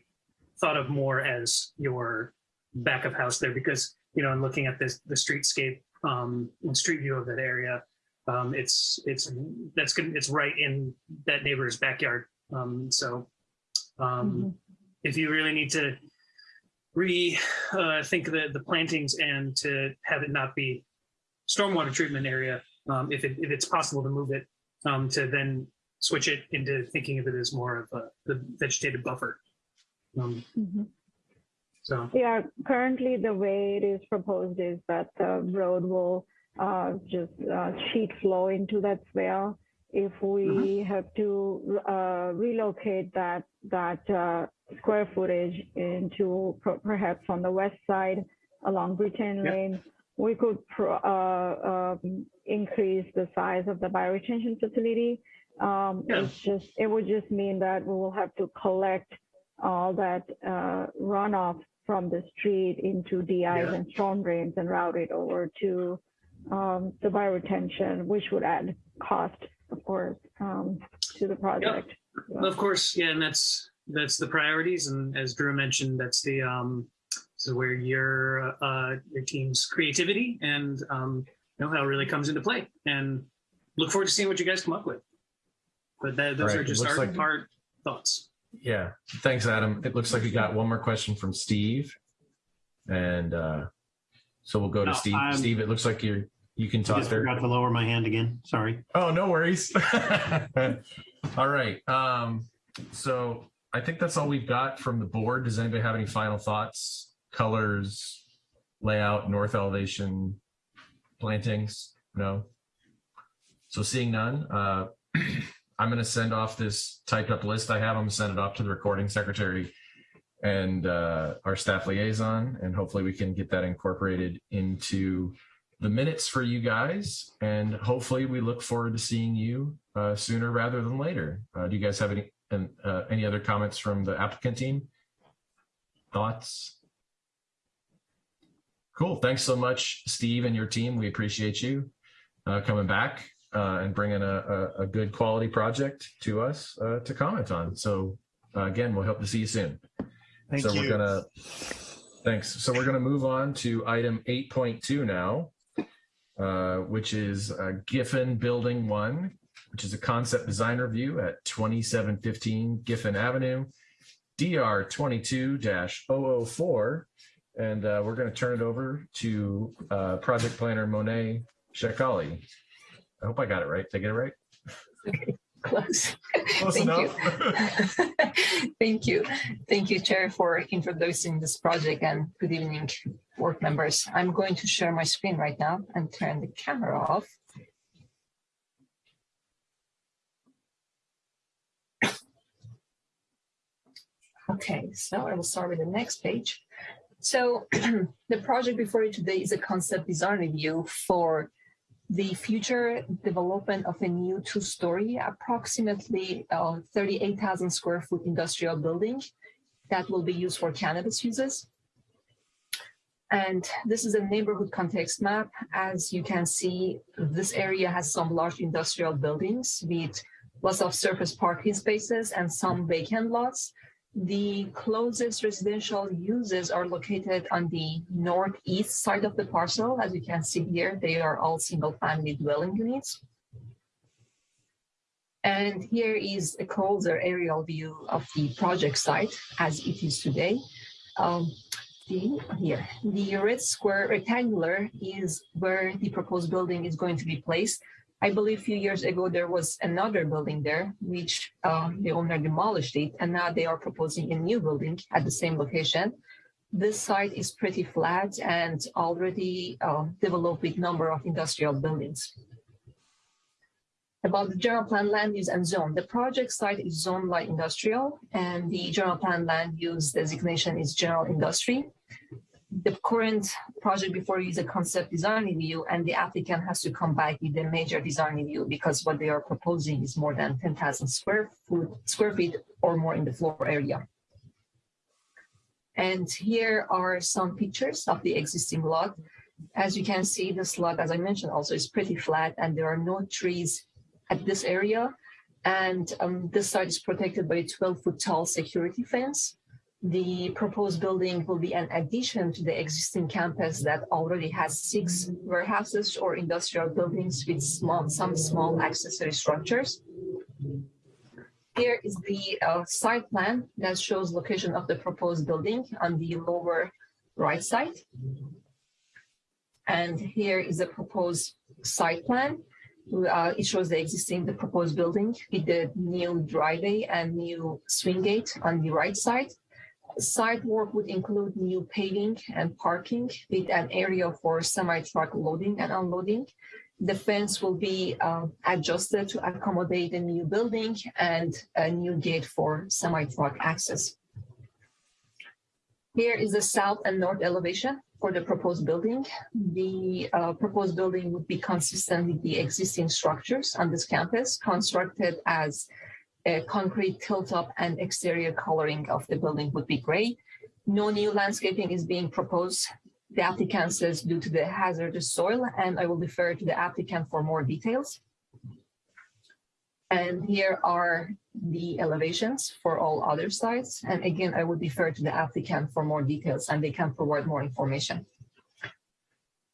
thought of more as your back of house there because you know in looking at this the streetscape um and street view of that area um it's it's that's good it's right in that neighbor's backyard. Um so um if you really need to rethink uh the the plantings and to have it not be stormwater treatment area um if it if it's possible to move it um to then switch it into thinking of it as more of a the vegetated buffer. Um Mhm. so. Yeah, currently the way it is proposed is that the road will uh, just uh, sheet flow into that swale if we have to uh, relocate that that uh, square footage into per- perhaps on the west side along Brittain Yep. Lane, we could pro- uh, um, increase the size of the bioretention facility. Um, Yeah. It's just it would just mean that we will have to collect all that uh, runoff from the street into DIs Yeah. and storm drains and route it over to um, the bioretention, which would add cost, of course, um, to the project. Of course, yeah, and that's that's the priorities, and as Drew mentioned, that's the um, this is where your uh, your team's creativity and um, know-how really comes into play. And look forward to seeing what you guys come up with. But that, those Right, are just our, like- our thoughts. Yeah. Thanks, Adam. It looks like we got one more question from Steve. And uh, so we'll go to No, Steve. I'm- Steve, it looks like you're you can I talk just there. forgot to lower my hand again. Sorry. Oh, no worries. *laughs* all right. Um, so I think that's all we've got from the board. Does anybody have any final thoughts? Colors, layout, north elevation, plantings? No. So seeing none, uh, *clears throat* I'm going to send off this typed up list I have. I'm going to send it off to the recording secretary and uh, our staff liaison, and hopefully we can get that incorporated into the minutes for you guys. And hopefully we look forward to seeing you uh, sooner rather than later. Uh, do you guys have any and, uh, any other comments from the applicant team? Thoughts? Cool. Thanks so much, Steve and your team. We appreciate you uh, coming back uh, and bringing a, a, a good quality project to us uh, to comment on. So uh, again, we'll hope to see you soon. Thank so you. we're gonna thanks. So we're gonna move on to item 8.2 now, uh, which is uh, Giffen Building One, which is a concept design review at 2715 Giffen Avenue, DR 22-004. And uh, we're going to turn it over to uh, project planner Monet Shekali. I hope I got it right. Did I get it right? *laughs* Close. *laughs* Close Thank enough. you. *laughs* Thank you. Thank you, Chair, for introducing this project and good evening, board members. I'm going to share my screen right now and turn the camera off. *coughs* Okay, so I will start with the next page. So *clears throat* the project before you today is a concept design review for the future development of a new two-story, approximately uh, 38,000 square foot industrial building that will be used for cannabis uses. And this is a neighborhood context map. As you can see, this area has some large industrial buildings with lots of surface parking spaces and some vacant lots. The closest residential uses are located on the northeast side of the parcel. As you can see here, they are all single family dwelling units. And here is a closer aerial view of the project site as it is today. Um, the, here, the red square rectangular is where the proposed building is going to be placed. I believe a few years ago there was another building there, which uh, the owner demolished it, and now they are proposing a new building at the same location. This site is pretty flat and already uh, developed with number of industrial buildings. About the general plan land use and zone, the project site is zoned light industrial, and the general plan land use designation is general industry the current project before you is a concept design review and the applicant has to come back with a major design review because what they are proposing is more than 10,000 square foot square feet or more in the floor area. And here are some pictures of the existing lot. As you can see, this lot, as I mentioned, also is pretty flat and there are no trees at this area. And um, this site is protected by a 12 foot tall security fence the proposed building will be an addition to the existing campus that already has six warehouses or industrial buildings with small, some small accessory structures. Here is the uh, site plan that shows location of the proposed building on the lower right side. And here is the proposed site plan. Uh, it shows the existing, the proposed building with the new driveway and new swing gate on the right side. Site work would include new paving and parking with an area for semi-truck loading and unloading. the fence will be um, adjusted to accommodate a new building and a new gate for semi-truck access. Here is the south and north elevation for the proposed building. The uh, proposed building would be consistent with the existing structures on this campus, constructed as concrete tilt-up and exterior coloring of the building would be gray. No new landscaping is being proposed. The applicant says due to the hazardous soil, and I will defer to the applicant for more details. And here are the elevations for all other sites. And again, I would defer to the applicant for more details and they can provide more information.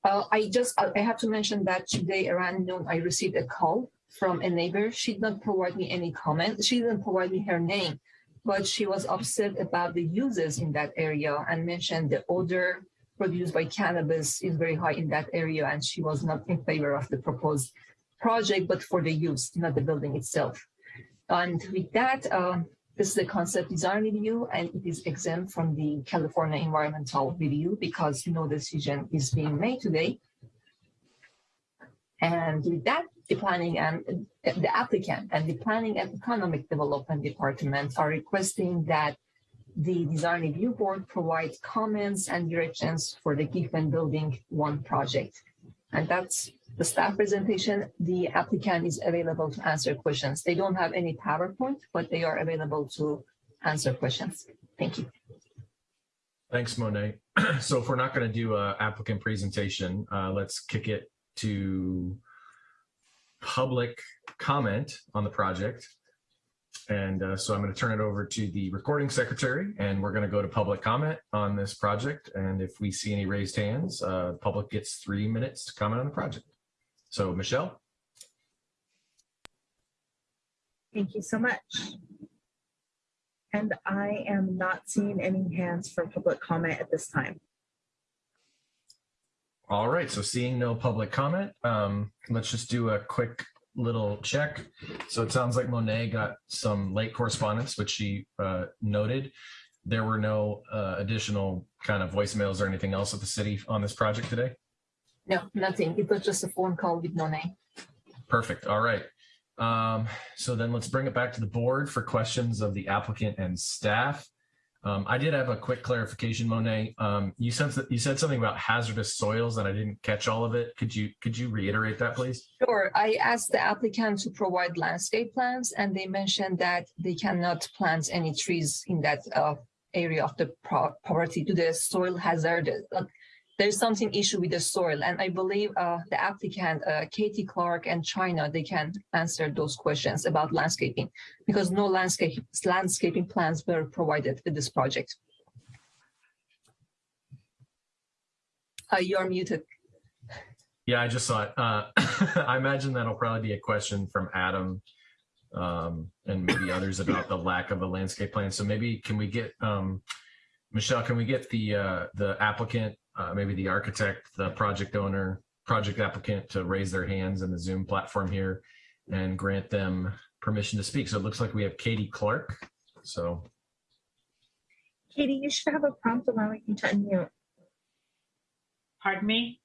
Uh, I just, I have to mention that today around noon, I received a call from a neighbor. She did not provide me any comment. She didn't provide me her name, but she was upset about the uses in that area and mentioned the odor produced by cannabis is very high in that area. And she was not in favor of the proposed project, but for the use, not the building itself. And with that, uh, this is a concept design review and it is exempt from the California environmental review because no decision is being made today. And with that, the planning and the applicant and the planning and economic development departments are requesting that the design review board provides comments and directions for the Giffen building one project. And that's the staff presentation. The applicant is available to answer questions. They don't have any PowerPoint, but they are available to answer questions. Thank you. Thanks, Monet. *clears throat* so if we're not going to do a applicant presentation, uh, let's kick it to public comment on the project. And uh, so I'm going to turn it over to the recording secretary and we're going to go to public comment on this project. And if we see any raised hands, uh, public gets three minutes to comment on the project. So Michelle. Thank you so much. And I am not seeing any hands for public comment at this time. All right, so seeing no public comment, um, let's just do a quick little check. So it sounds like Monet got some late correspondence, which she uh, noted. There were no uh, additional kind of voicemails or anything else at the city on this project today? No, nothing. It was just a phone call with name. Perfect. All right. Um, so then let's bring it back to the board for questions of the applicant and staff. Um, I did have a quick clarification, Monet. Um, you said you said something about hazardous soils, and I didn't catch all of it. Could you could you reiterate that, please? Sure. I asked the applicant to provide landscape plans, and they mentioned that they cannot plant any trees in that uh, area of the pro property to the soil hazard. There's something issue with the soil, and I believe uh, the applicant, uh, Katie Clark and China, they can answer those questions about landscaping because no landscape landscaping plans were provided with this project. Uh, you're muted. Yeah, I just saw it. Uh, *laughs* I imagine that'll probably be a question from Adam um, and maybe others about the lack of a landscape plan. So maybe can we get um, Michelle? Can we get the uh, the applicant uh, maybe the architect, the project owner, project applicant to raise their hands in the Zoom platform here and grant them permission to speak. So it looks like we have Katie Clark. So Katie, you should have a prompt allowing you to unmute. Pardon me?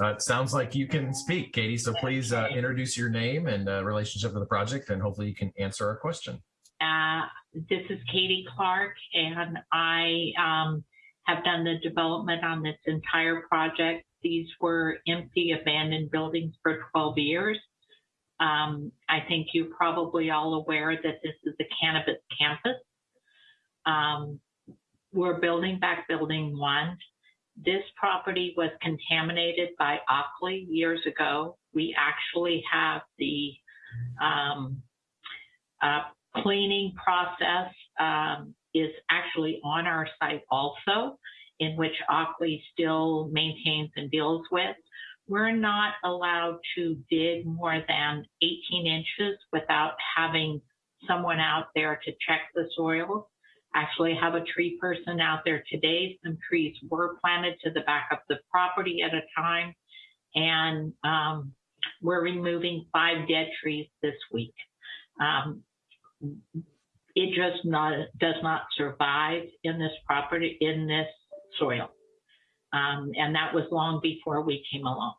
Uh, it sounds like you can speak, Katie. So please uh, introduce your name and uh, relationship to the project, and hopefully you can answer our question. Uh, this is Katie Clark, and I um, have done the development on this entire project. These were empty, abandoned buildings for 12 years. Um, I think you're probably all aware that this is a cannabis campus. Um, we're building back building one. This property was contaminated by Ockley years ago. We actually have the um, uh, cleaning process um, is actually on our site also, in which Ockley still maintains and deals with. We're not allowed to dig more than 18 inches without having someone out there to check the soil. Actually have a tree person out there today. Some trees were planted to the back of the property at a time. And um, we're removing five dead trees this week. Um, it just not does not survive in this property in this soil um, and that was long before we came along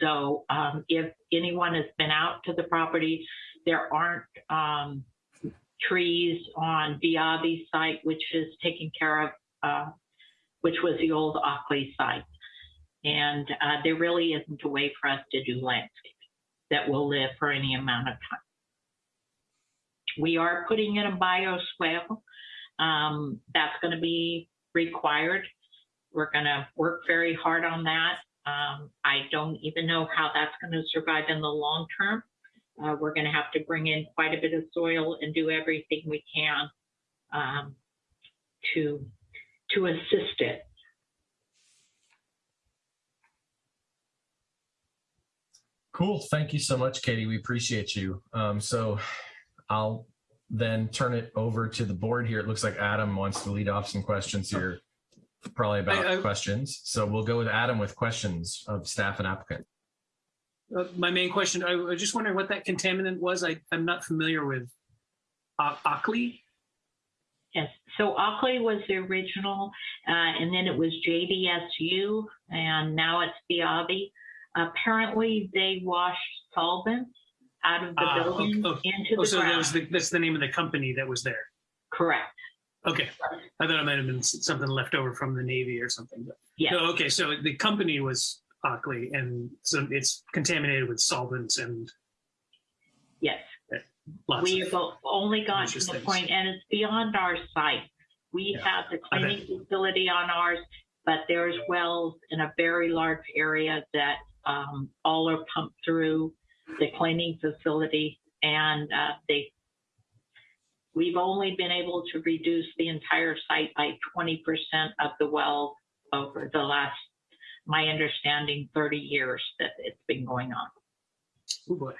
So um, if anyone has been out to the property, there aren't um, trees on Viavi site, which is taken care of, uh, which was the old Ockley site. And uh, there really isn't a way for us to do landscaping that will live for any amount of time. We are putting in a bioswale. Um, that's going to be required. We're going to work very hard on that. Um, I don't even know how that's going to survive in the long term. Uh, we're going to have to bring in quite a bit of soil and do everything we can um, to to assist it. Cool. Thank you so much, Katie. We appreciate you. Um, so I'll then turn it over to the board here. It looks like Adam wants to lead off some questions here, probably about I- I- questions. So we'll go with Adam with questions of staff and applicant. Uh, my main question, I was just wondering what that contaminant was. I, I'm not familiar with uh, Ockley. Yes. So Ockley was the original, uh, and then it was JDSU, and now it's Viavi. Apparently, they washed solvents out of the Ah, building oh, oh, into Oh, the so that ground. was the, that's the name of the company that was there. Correct. Okay. I thought it might have been s- something left over from the Navy or something. But Yes. No, okay. So the company was Ockley, and so it's contaminated with solvents and Yes. lots We of. have o- only gotten to the point, and it's beyond our site. We Yeah, have the I bet. cleaning facility on ours, but there's wells in a very large area that um, all are pumped through the cleaning facility, and uh, they. We've only been able to reduce the entire site by 20% of the well over the last, my understanding, 30 years that it's been going on. Oh boy.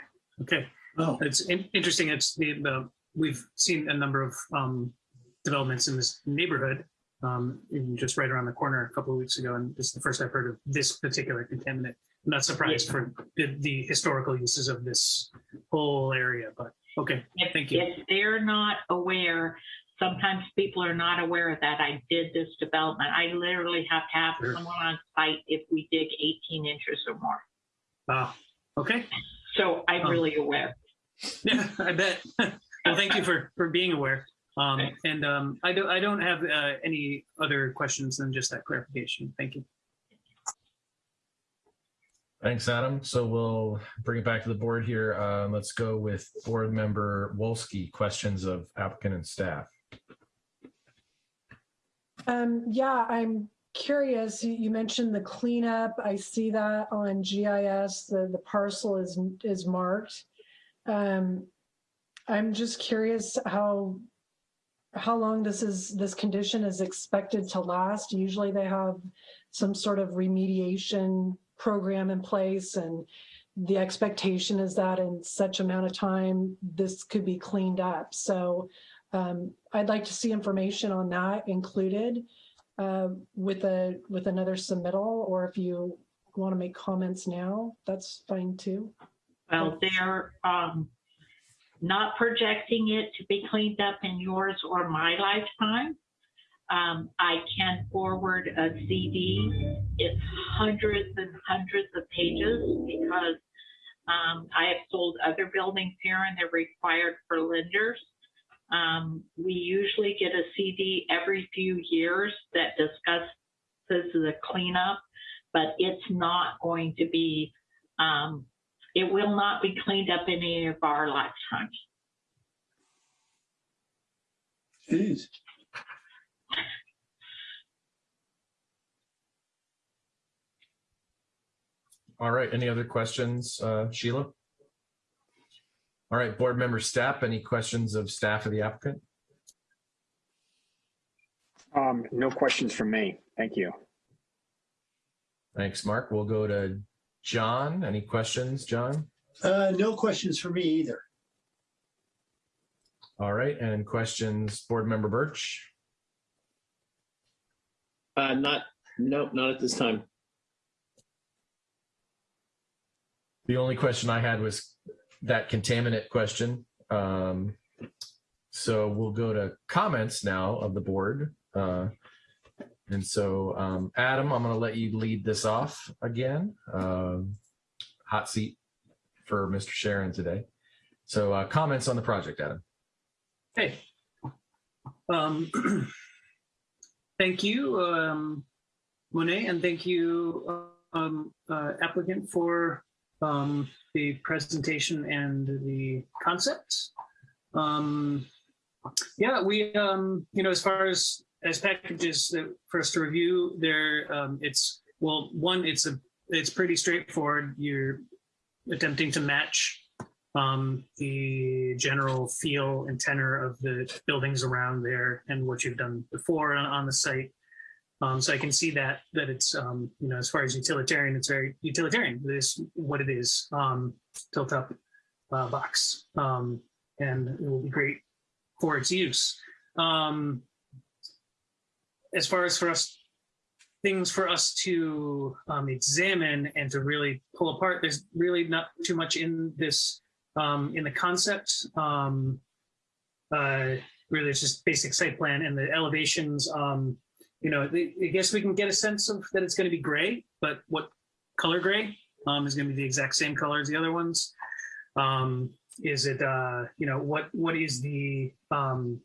Okay. Oh, It's in- interesting. It's the, the we've seen a number of um, developments in this neighborhood, um, in just right around the corner a couple of weeks ago, and this is the first I've heard of this particular contaminant. I'm not surprised for the, the historical uses of this whole area, but okay, If, thank you. if they're not aware, sometimes people are not aware that I did this development. I literally have to have Sure. someone on site if we dig 18 inches or more. Ah, okay. So I'm Um, really aware. Yeah, *laughs* I bet. *laughs* well, thank you for for being aware. Um, and um, I don't I don't have uh, any other questions than just that clarification. Thank you. Thanks, Adam. So we'll bring it back to the board here. Um, let's go with board member Wolski, questions of applicant and staff. Um, yeah, I'm curious. You, you mentioned the cleanup. I see that on GIS. The, the parcel is, is marked. Um, I'm just curious how, how long this is, this condition is expected to last. Usually they have some sort of remediation program in place and the expectation is that in such amount of time, this could be cleaned up. So um, I'd like to see information on that included uh, with a with another submittal, or if you want to make comments now, that's fine too. Well, they're um, not projecting it to be cleaned up in yours or my lifetime. Um, I can forward a CD. It's hundreds and hundreds of pages because um, I have sold other buildings here and they're required for lenders. Um, we usually get a CD every few years that discusses the cleanup, but it's not going to be, um, it will not be cleaned up in any of our lifetimes. geez. All right, any other questions, uh, Sheila? All right, board member staff, any questions of staff of the applicant? Um, no questions from me. Thank you. Thanks, Mark. We'll go to John. Any questions, John? Uh, no questions for me either. All right, and questions, board member Birch? Uh, not, nope, not at this time. The only question I had was that contaminant question. Um, so we'll go to comments now of the board. Uh, and so, um, Adam, I'm going to let you lead this off again. Um, hot seat for Mr. Sharon today. So uh, comments on the project, Adam. Hey. Um, *clears throat* thank you, um, Monet, and thank you, um, uh, applicant for um, the presentation and the concepts. Um, yeah, we, um, you know, as far as as packages for us to review, there, um, it's well, one, it's a it's pretty straightforward. You're attempting to match um, the general feel and tenor of the buildings around there and what you've done before on, on the site. Um, so I can see that that it's um, you know as far as utilitarian, it's very utilitarian. This what it is, um, tilt up uh, box, um, and it will be great for its use. Um, as far as for us things for us to um, examine and to really pull apart. There's really not too much in this um, in the concept. Um, uh, really, it's just basic site plan and the elevations. Um, you know, I guess we can get a sense of that it's going to be gray, but what color gray um, is going to be the exact same color as the other ones. Um, is it, uh, you know, what what is the, um,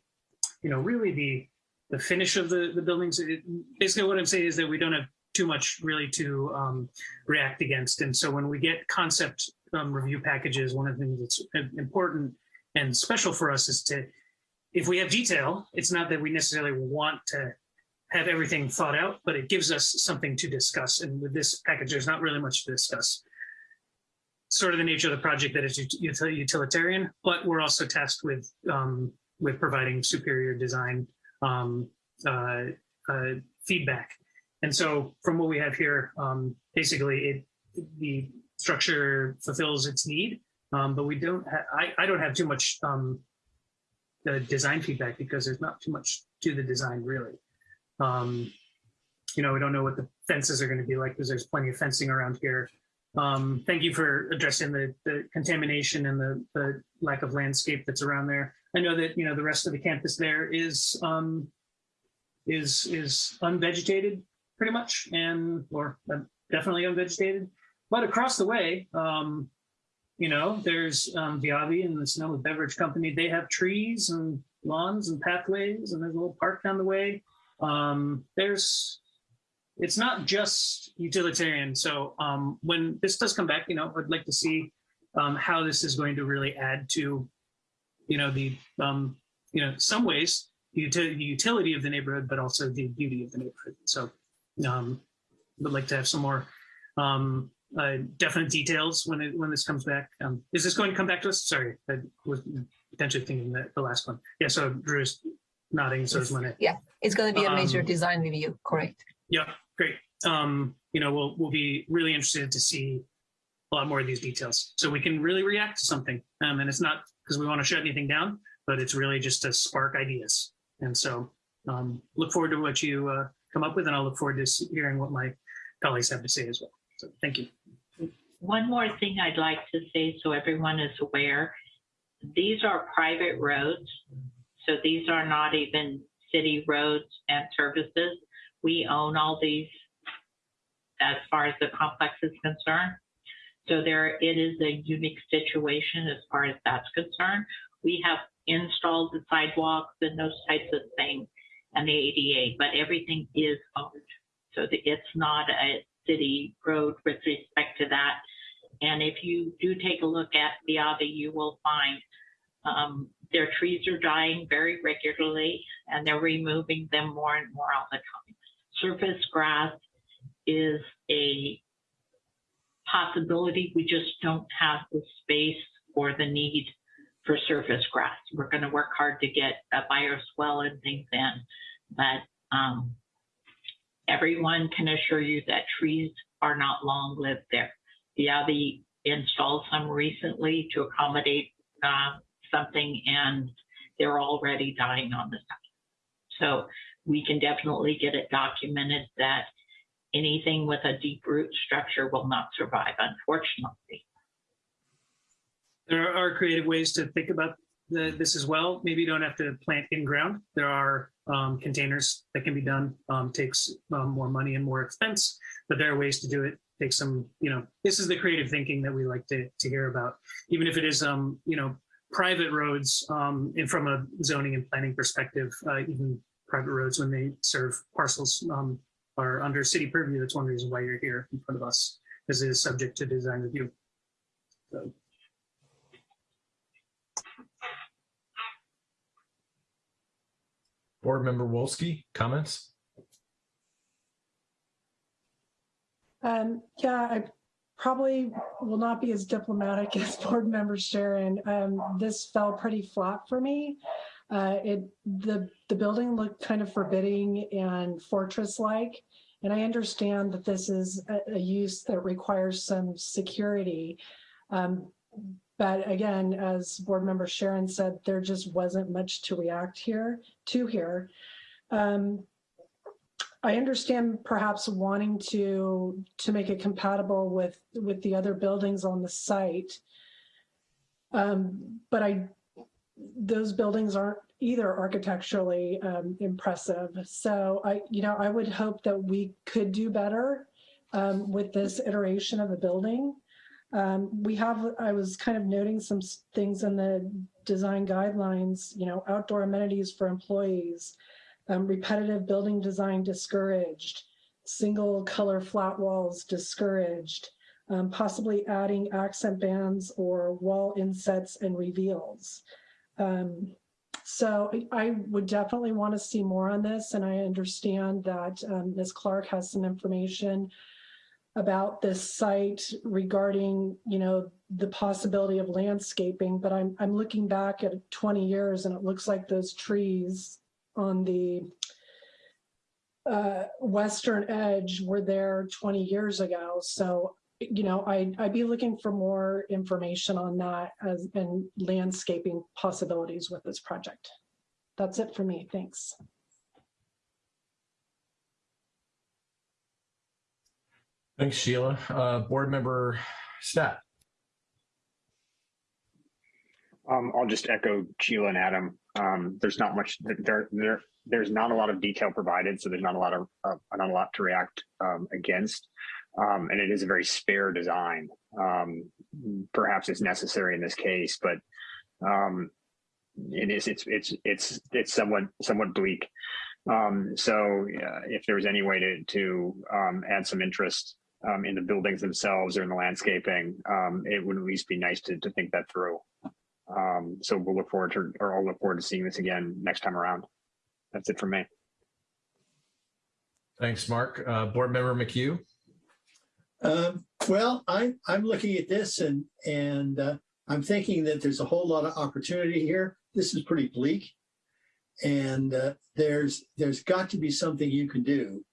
you know, really the the finish of the the buildings? It, basically, what I'm saying is that we don't have too much really to um, react against, and so when we get concept um, review packages, one of the things that's important and special for us is to, if we have detail, it's not that we necessarily want to have everything thought out, but it gives us something to discuss. And with this package, there's not really much to discuss. Sort of the nature of the project that is util- utilitarian, but we're also tasked with um, with providing superior design um, uh, uh, feedback. And so, from what we have here, um, basically, it the structure fulfills its need, um, but we don't. I I don't have too much um, the design feedback because there's not too much to the design really. Um, you know, we don't know what the fences are going to be like because there's plenty of fencing around here. Um, thank you for addressing the, the contamination and the, the lack of landscape that's around there. I know that you know the rest of the campus there is um, is is unvegetated pretty much, and or uh, definitely unvegetated. But across the way, um, you know, there's um, Viavi and the Sonoma Beverage Company. They have trees and lawns and pathways, and there's a little park down the way. Um, there's it's not just utilitarian. So um, when this does come back, you know, I'd like to see um, how this is going to really add to, you know, the, um, you know, some ways the, util- the utility of the neighborhood, but also the beauty of the neighborhood. So um, would like to have some more um, uh, definite details when it, when this comes back. Um, is this going to come back to us? Sorry, I was potentially thinking that the last one. Yeah. So Drew's nodding. So is Monet. Yeah, it's going to be a major Um, design review, correct? Yeah, great. Um, you know, we'll we'll be really interested to see a lot more of these details, so we can really react to something. Um, and it's not because we want to shut anything down, but it's really just to spark ideas. And so, um, look forward to what you uh, come up with, and I'll look forward to hearing what my colleagues have to say as well. So, thank you. One more thing I'd like to say so everyone is aware. These are private roads. So these are not even city roads and services. We own all these as far as the complex is concerned. So there, it is a unique situation as far as that's concerned. We have installed the sidewalks and those types of things and the ADA, but everything is owned. So the, it's not a city road with respect to that. And if you do take a look at the Ave, you will find um, their trees are dying very regularly and they're removing them more and more all the time. Surface grass is a possibility. We just don't have the space or the need for surface grass. We're going to work hard to get a bioswale and things in, but um, everyone can assure you that trees are not long lived there. Viavi installed some recently to accommodate uh, something, and they're already dying on the site. So we can definitely get it documented that anything with a deep root structure will not survive, unfortunately. There are creative ways to think about the, this as well. Maybe you don't have to plant in ground. There are um, containers that can be done. Um, takes um, more money and more expense, but there are ways to do it. Take some, you know, this is the creative thinking that we like to, to hear about, even if it is, um, you know, private roads um, and from a zoning and planning perspective, uh, even private roads when they serve parcels um, are under city purview. That's one reason why you're here in front of us, because it is subject to design review. So, Board Member Wolski, comments? Um, yeah, I probably will not be as diplomatic *laughs* as board member Sharon. Um, this fell pretty flat for me. Uh, it, the, the building looked kind of forbidding and fortress-like. And I understand that this is a, a use that requires some security. Um, but again, as board member Sharon said, there just wasn't much to react here, to here. Um, I understand perhaps wanting to to make it compatible with with the other buildings on the site. Um, but I those buildings aren't either architecturally um, impressive. So I, you know, I would hope that we could do better um, with this iteration of the building. Um, we have, I was kind of noting some things in the design guidelines, you know, outdoor amenities for employees, um, repetitive building design discouraged, single color flat walls discouraged, um, possibly adding accent bands or wall insets and reveals. Um, so I- would definitely want to see more on this, and I understand that um, Ms. Clark has some information about this site regarding, you know, the possibility of landscaping, but I'm, I'm looking back at 20 years and it looks like those trees on the uh, western edge were there 20 years ago. So, you know, I, I'd be looking for more information on that as and landscaping possibilities with this project. That's it for me. Thanks. Thanks, Sheila. Uh, Board Member Stapp. Um, I'll just echo Sheila and Adam. Um, there's not much there, there, there's not a lot of detail provided, so there's not a lot of, uh, not a lot to react um, against. Um, and it is a very spare design. Um, perhaps it's necessary in this case, but um, it is, it's, it's, it's, it's somewhat, somewhat bleak. Um, so uh, if there was any way to, to add some interest in the buildings themselves or in the landscaping, it would at least be nice to, to think that through. Um, so we'll look forward to, or I'll look forward to seeing this again next time around. That's it for me. Thanks, Mark. Uh, Board Member McHugh. Um, well, I, I'm looking at this and, and uh, I'm thinking that there's a whole lot of opportunity here. This is pretty bleak. And uh, there's, there's got to be something you can do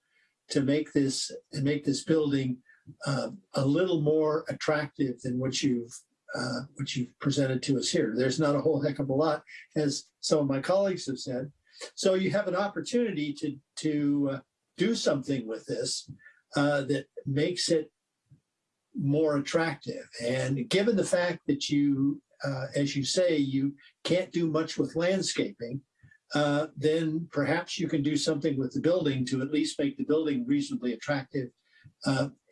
to make this, to make this building uh, a little more attractive than what you've, uh, what you've presented to us here. There's not a whole heck of a lot, as some of my colleagues have said. So you have an opportunity to, to uh, do something with this uh, that makes it more attractive. And given the fact that you, uh, as you say, you can't do much with landscaping, uh, then perhaps you can do something with the building to at least make the building reasonably attractive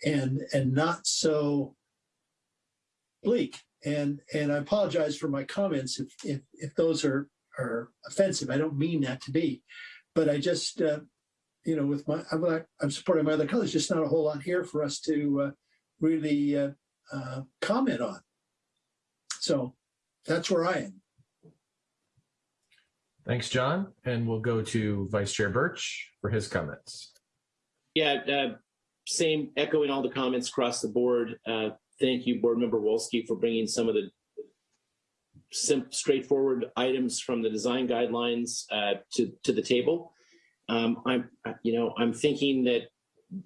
and and not so bleak. And and I apologize for my comments if if, if those are are offensive. I don't mean that to be, but I just uh, you know with my I'm, not, I'm supporting my other colleagues. Just not a whole lot here for us to uh, really uh, uh, comment on. So that's where I am. Thanks, John. And we'll go to Vice Chair Birch for his comments. Yeah, uh, same echoing all the comments across the board. Uh, thank you, Board Member Wolski, for bringing some of the sim- straightforward items from the design guidelines uh, to to the table. Um, I'm, you know, I'm thinking that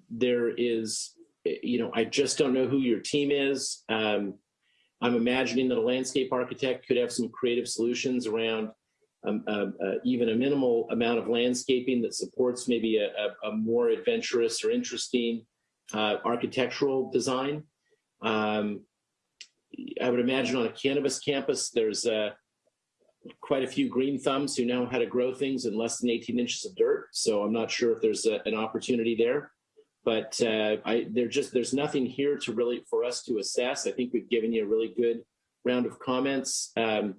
there is, you know, I just don't know who your team is. Um, I'm imagining that a landscape architect could have some creative solutions around um, uh, uh, even a minimal amount of landscaping that supports maybe a, a, a more adventurous or interesting uh, architectural design. Um, I would imagine on a cannabis campus, there's a quite a few green thumbs who know how to grow things in less than 18 inches of dirt. So I'm not sure if there's a, an opportunity there, but uh, I just there's nothing here to really for us to assess. I think we've given you a really good round of comments. Um,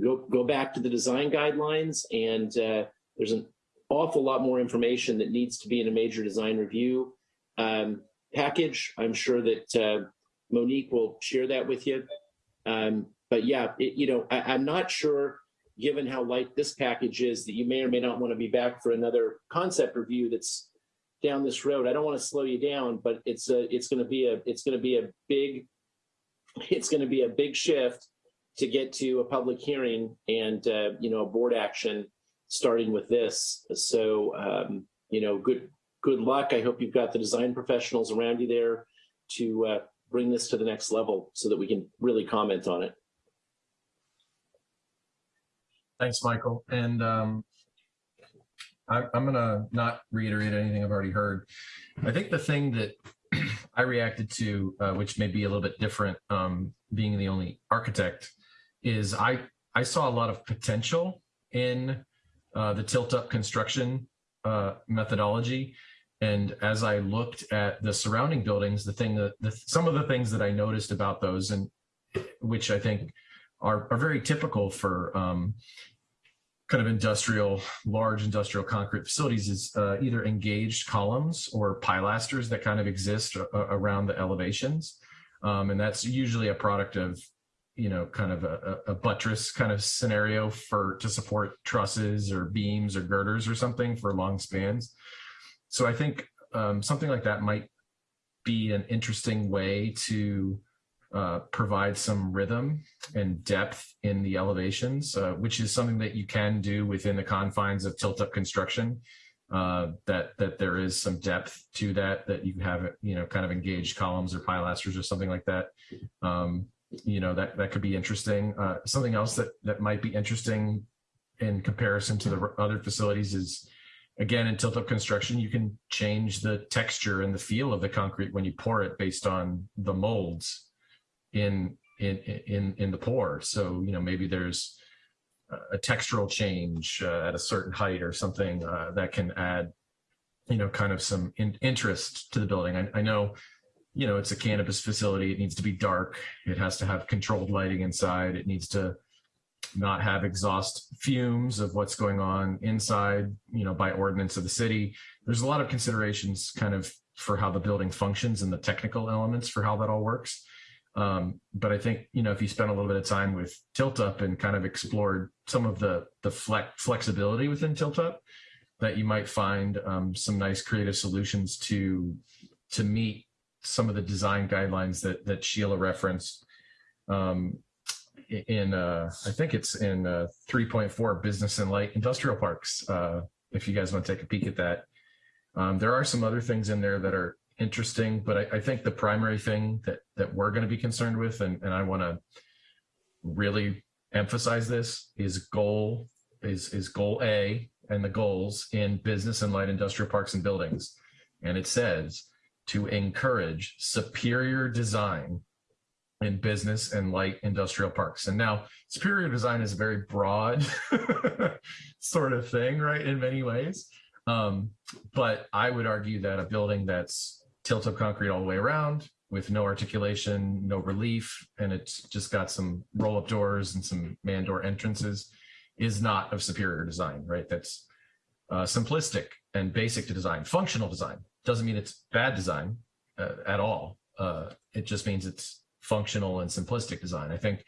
go go back to the design guidelines, and uh, there's an awful lot more information that needs to be in a major design review um, package. I'm sure that uh, Monique will share that with you. Um, but yeah, it, you know, I, I'm not sure, given how light this package is, that you may or may not want to be back for another concept review that's down this road. I don't want to slow you down, but it's a, it's going to be a, it's going to be a big, *laughs* it's going to be a big shift to get to a public hearing and uh, you know a board action starting with this. So um, you know, good good luck. I hope you've got the design professionals around you there to uh, bring this to the next level so that we can really comment on it. Thanks, Michael. And um, I, I'm going to not reiterate anything I've already heard. I think the thing that *clears throat* I reacted to, uh, which may be a little bit different, um, being the only architect, is I I saw a lot of potential in uh, the tilt up construction uh, methodology. And as I looked at the surrounding buildings, the thing that the, some of the things that I noticed about those, and which I think are, are very typical for um, kind of industrial, large industrial concrete facilities, is uh, either engaged columns or pilasters that kind of exist uh, around the elevations. Um, and that's usually a product of you know, kind of a, a, buttress kind of scenario for to support trusses or beams or girders or something for long spans. So I think um, something like that might be an interesting way to uh, provide some rhythm and depth in the elevations, uh, which is something that you can do within the confines of tilt-up construction. Uh, that that there is some depth to that, that you have you know kind of engaged columns or pilasters or something like that. Um, you know that that could be interesting. Uh, something else that that might be interesting in comparison to the other facilities is again in tilt up construction you can change the texture and the feel of the concrete when you pour it based on the molds in in in in the pour. So you know maybe there's a textural change uh, at a certain height or something uh, that can add you know kind of some in interest to the building. I, I know you know it's a cannabis facility. It needs to be dark. It has to have controlled lighting inside. It needs to not have exhaust fumes of what's going on inside, you know, by ordinance of the city. There's a lot of considerations kind of for how the building functions and the technical elements for how that all works. Um, but I think, you know, if you spend a little bit of time with Tilt Up and kind of explored some of the, the flex, flexibility within Tilt Up, that you might find um, some nice creative solutions to, to meet some of the design guidelines that, that Sheila referenced. Um, in uh, I think it's in uh, 3.4 business and light industrial parks. Uh, if you guys want to take a peek at that, um, there are some other things in there that are interesting, but I, I think the primary thing that that we're going to be concerned with, and, and I want to really emphasize this, is goal is is goal A and the goals in business and light industrial parks and buildings, and it says to encourage superior design in business and light industrial parks. And now superior design is a very broad *laughs* sort of thing, right? In many ways. Um, but I would argue that a building that's tilt up concrete all the way around with no articulation, no relief, and it's just got some roll up doors and some man door entrances is not of superior design, right? That's uh, simplistic and basic to design. Functional design doesn't mean it's bad design uh, at all. Uh, it just means it's functional and simplistic design. I think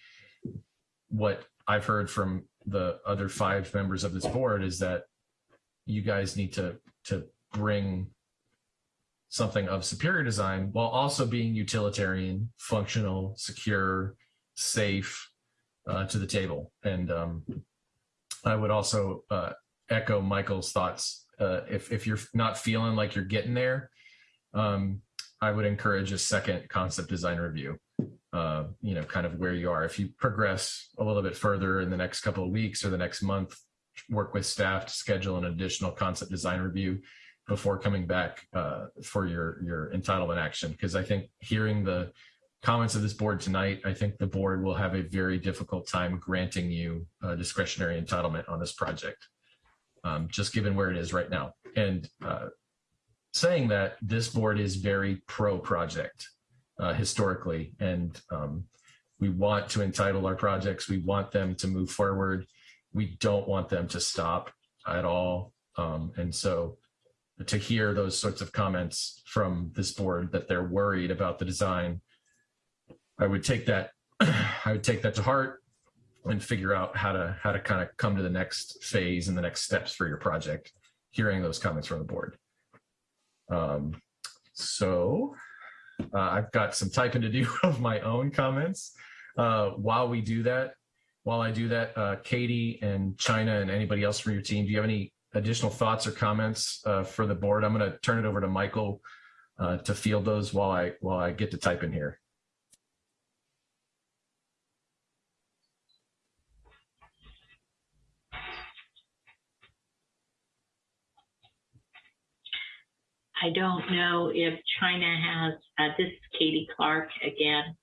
what I've heard from the other five members of this board is that you guys need to to bring something of superior design while also being utilitarian, functional, secure, safe uh, to the table. And um, I would also uh, echo Michael's thoughts. Uh, if if you're not feeling like you're getting there, um, I would encourage a second concept design review uh, you know, kind of where you are. If you progress a little bit further in the next couple of weeks or the next month, work with staff to schedule an additional concept design review before coming back uh, for your your entitlement action. Because I think hearing the comments of this board tonight, I think the board will have a very difficult time granting you a discretionary entitlement on this project. Um, just given where it is right now. And uh, saying that this board is very pro project uh, historically, and um, we want to entitle our projects. We want them to move forward. We don't want them to stop at all. Um, and so to hear those sorts of comments from this board that they're worried about the design, I would take that *clears throat* I would take that to heart and figure out how to how to kind of come to the next phase and the next steps for your project, hearing those comments from the board. Um, so uh, I've got some typing to do *laughs* of my own comments. Uh, while we do that, while I do that, uh, Katie and China and anybody else from your team, do you have any additional thoughts or comments uh, for the board? I'm going to turn it over to Michael uh, to field those while I while I get to type in here. I don't know if China has, uh, this is Katie Clark again.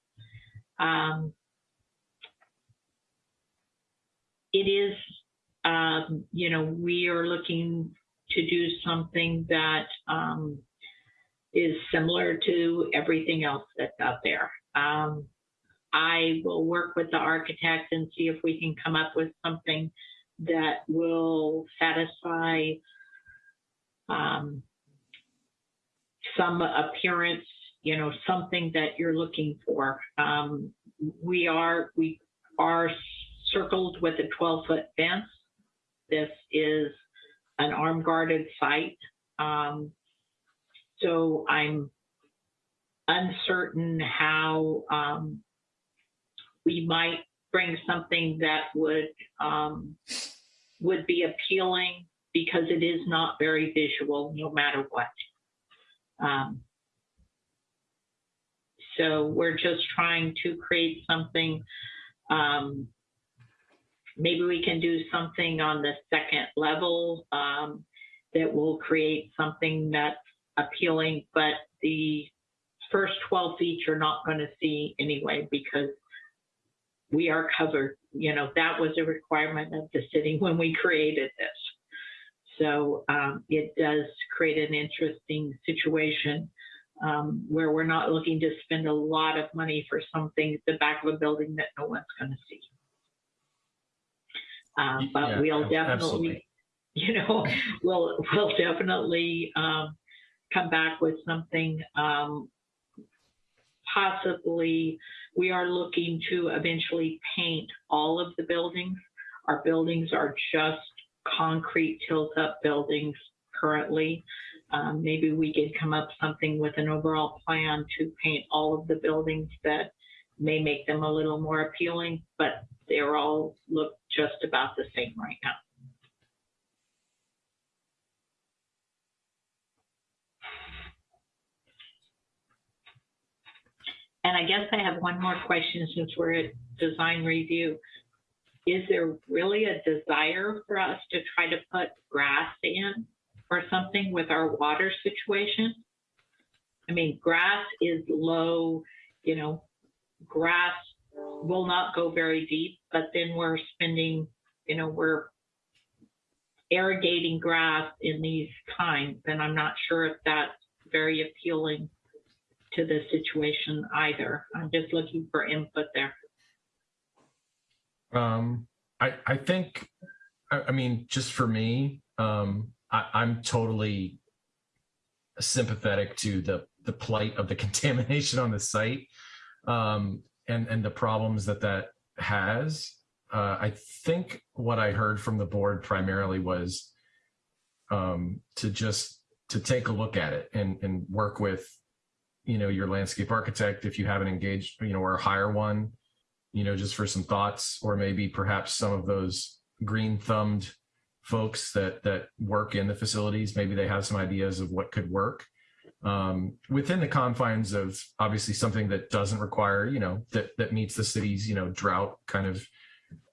Um, it is, um, you know, we are looking to do something that um, is similar to everything else that's out there. Um, I will work with the architect and see if we can come up with something that will satisfy um, some appearance, you know, something that you're looking for. Um, we are we are circled with a 12 foot fence. This is an arm guarded site. Um, so I'm uncertain how um, we might bring something that would um, would be appealing because it is not very visual no matter what. Um, so we're just trying to create something. Um, maybe we can do something on the second level um, that will create something that's appealing, but the first 12 feet you're not going to see anyway because we are covered. You know, that was a requirement of the city when we created this. So um, it does create an interesting situation um, where we're not looking to spend a lot of money for something at the back of a building that no one's going to see. Uh, but Yeah, we'll definitely, absolutely. you know, *laughs* we'll we'll definitely um, come back with something. Um, possibly, we are looking to eventually paint all of the buildings. Our buildings are just concrete tilt-up buildings currently. Um, maybe we could come up something with an overall plan to paint all of the buildings that may make them a little more appealing, but they're all look just about the same right now. And I guess I have one more question since we're at design review. Is there really a desire for us to try to put grass in or something with our water situation? I mean, grass is low, you know, grass will not go very deep, but then we're spending, you know, we're irrigating grass in these times, and I'm not sure if that's very appealing to the situation either. I'm just looking for input there. Um, I, I think, I, I mean, just for me, um, I, I'm totally sympathetic to the, the plight of the *laughs* contamination on the site um, and, and the problems that that has. Uh, I think what I heard from the board primarily was um, to just to take a look at it and, and work with, you know, your landscape architect if you haven't engaged, you know, or hire one you know, just for some thoughts, or maybe perhaps some of those green thumbed folks that that work in the facilities, maybe they have some ideas of what could work. Um, within the confines of obviously something that doesn't require, you know, that that meets the city's, you know, drought kind of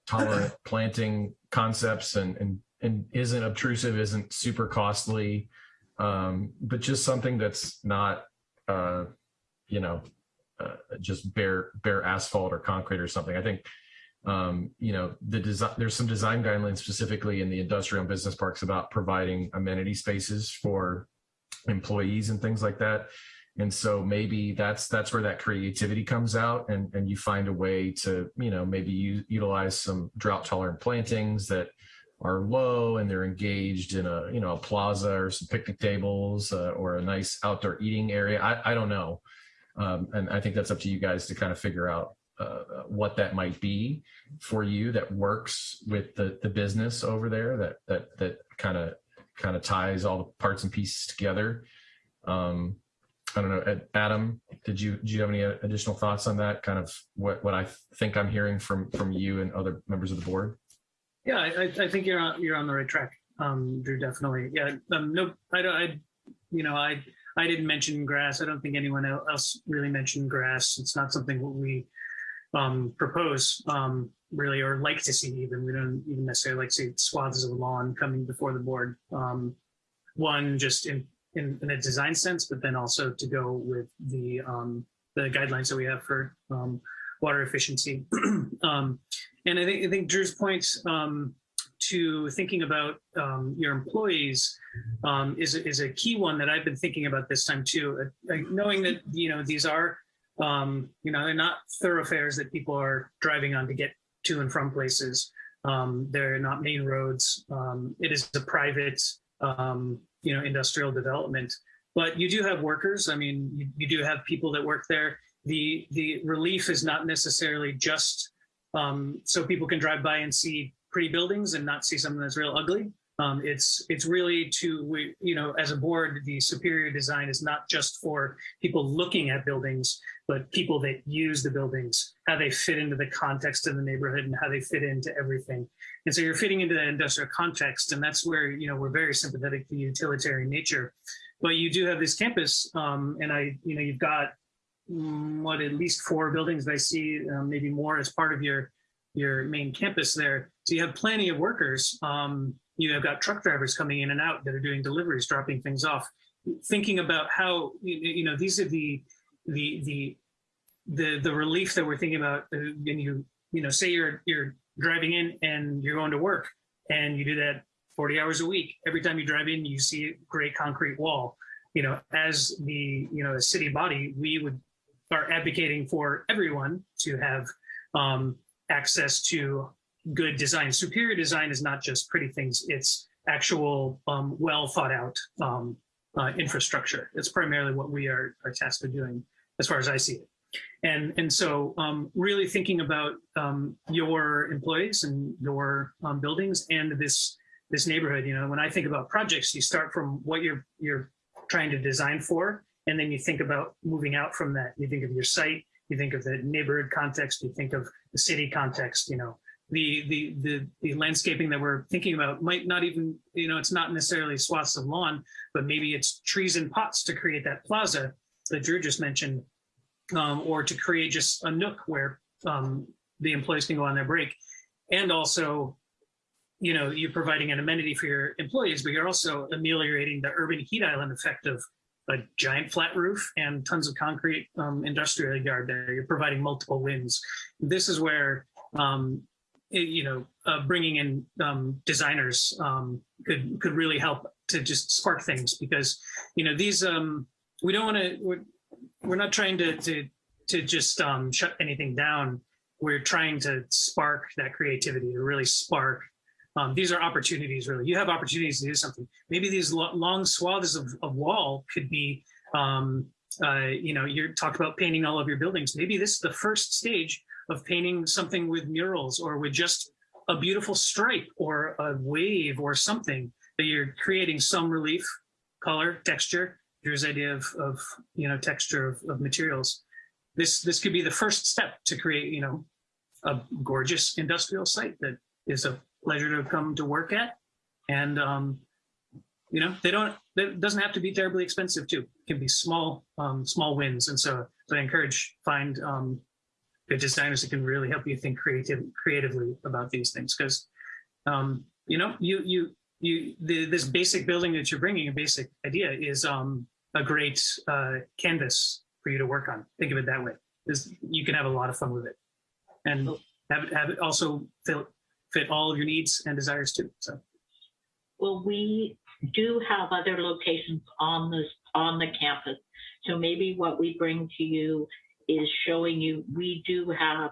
tolerant *clears throat* planting concepts and and and isn't obtrusive, isn't super costly, um, but just something that's not, uh, you know, uh, just bare bare asphalt or concrete or something. I think um, you know the design. There's some design guidelines specifically in the industrial and business parks about providing amenity spaces for employees and things like that. And so maybe that's that's where that creativity comes out, and and you find a way to you know maybe you utilize some drought tolerant plantings that are low and they're engaged in a you know a plaza or some picnic tables uh, or a nice outdoor eating area. I, I don't know, um, and I think that's up to you guys to kind of figure out uh, what that might be for you that works with the the business over there that that that kind of kind of ties all the parts and pieces together. Um, I don't know, Adam, did you do you have any additional thoughts on that? Kind of what what I think I'm hearing from from you and other members of the board. Yeah, I, I think you're on, you're on the right track, um, Drew. Definitely. Yeah. Um, no, I don't. I, you know, I I didn't mention grass. I don't think anyone else really mentioned grass. It's not something what we um, propose um, really, or like to see. Even we don't even necessarily like to see swaths of lawn coming before the board. Um, one, just in, in in a design sense, but then also to go with the um, the guidelines that we have for um, water efficiency. *clears throat* um, and I think I think Drew's points um, to thinking about um, your employees um, is is a key one that I've been thinking about this time too. Uh, knowing that you know these are um, you know they're not thoroughfares that people are driving on to get to and from places. Um, they're not main roads. Um, it is a private you know industrial development. But you do have workers. I mean, you, you do have people that work there the the relief is not necessarily just um, so people can drive by and see pretty buildings and not see something that's real ugly. Um, it's it's really to we you know as a board the superior design is not just for people looking at buildings but people that use the buildings how they fit into the context of the neighborhood and how they fit into everything and so you're fitting into the industrial context and that's where you know we're very sympathetic to utilitarian nature but you do have this campus um, and I you know you've got Mm, what at least four buildings that I see, um, maybe more as part of your your main campus there. So you have plenty of workers. Um, you have got truck drivers coming in and out that are doing deliveries, dropping things off. Thinking about how you, know these are the the the the the relief that we're thinking about uh, when you you know say you're you're driving in and you're going to work and you do that 40 hours a week. Every time you drive in, you see a gray concrete wall. You know, as the you know a city body, we would are advocating for everyone to have um, access to good design. Superior design is not just pretty things; it's actual, um, well thought out um, uh, infrastructure. It's primarily what we are, are tasked with doing, as far as I see it. And and so, um, really thinking about um, your employees and your um, buildings and this this neighborhood. You know, when I think about projects, you start from what you're you're trying to design for and then you think about moving out from that. You think of your site, you think of the neighborhood context, you think of the city context, you know, the, the, the, the landscaping that we're thinking about might not even, you know, it's not necessarily swaths of lawn, but maybe it's trees and pots to create that plaza that Drew just mentioned, um, or to create just a nook where um, the employees can go on their break. And also, you know, you're providing an amenity for your employees, but you're also ameliorating the urban heat island effect of a giant flat roof and tons of concrete um, industrial yard there. You're providing multiple winds. This is where, um, you know, uh, bringing in um, designers um, could could really help to just spark things because, you know, these um, we don't want to. We're, we're not trying to to to just um, shut anything down. We're trying to spark that creativity to really spark um, these are opportunities, really. You have opportunities to do something. Maybe these lo long swaths of, of wall could be, um, uh, you know, you're talking about painting all of your buildings. Maybe this is the first stage of painting something with murals or with just a beautiful stripe or a wave or something that you're creating some relief, color, texture. Here's idea of, of you know, texture of, of materials. This, this could be the first step to create, you know, a gorgeous industrial site that is a pleasure to come to work at. And, um, you know, they don't, it doesn't have to be terribly expensive too. It can be small, um, small wins. And so, so I encourage find um, good designers that can really help you think creative, creatively about these things. Cause, um, you know, you, you, you, the, this basic building that you're bringing, a basic idea is um, a great uh, canvas for you to work on. Think of it that way. this, you can have a lot of fun with it. And have it, have it also fit, fit all of your needs and desires too. So Well, we do have other locations on this, on the campus. So maybe what we bring to you is showing you, we do have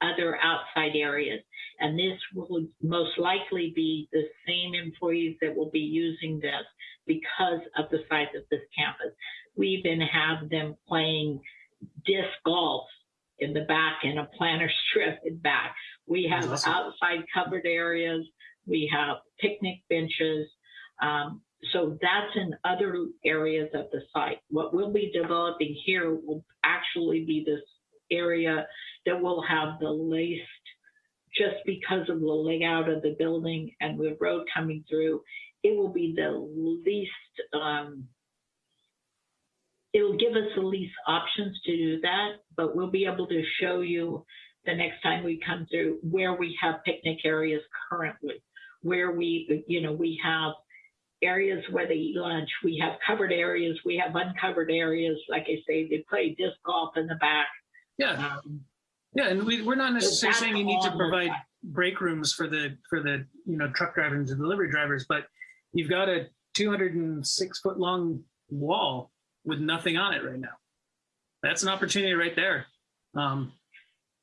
other outside areas. And this will most likely be the same employees that will be using this because of the size of this campus. We even have them playing disc golf in the back and a planter *laughs* strip in back. We have Awesome. outside covered areas. We have picnic benches. Um, so that's in other areas of the site. What we'll be developing here will actually be this area that will have the least, just because of the layout of the building and the road coming through, it will be the least, um, it'll give us the least options to do that, but we'll be able to show you the next time we come through where we have picnic areas currently, where we, you know, we have areas where they eat lunch. We have covered areas. We have uncovered areas. Like I say, they play disc golf in the back. yeah, Um, yeah, and we, we're not necessarily saying you need to provide break rooms for the for the you know truck drivers and delivery drivers, but you've got a 206 foot long wall with nothing on it right now. That's an opportunity right there. Um,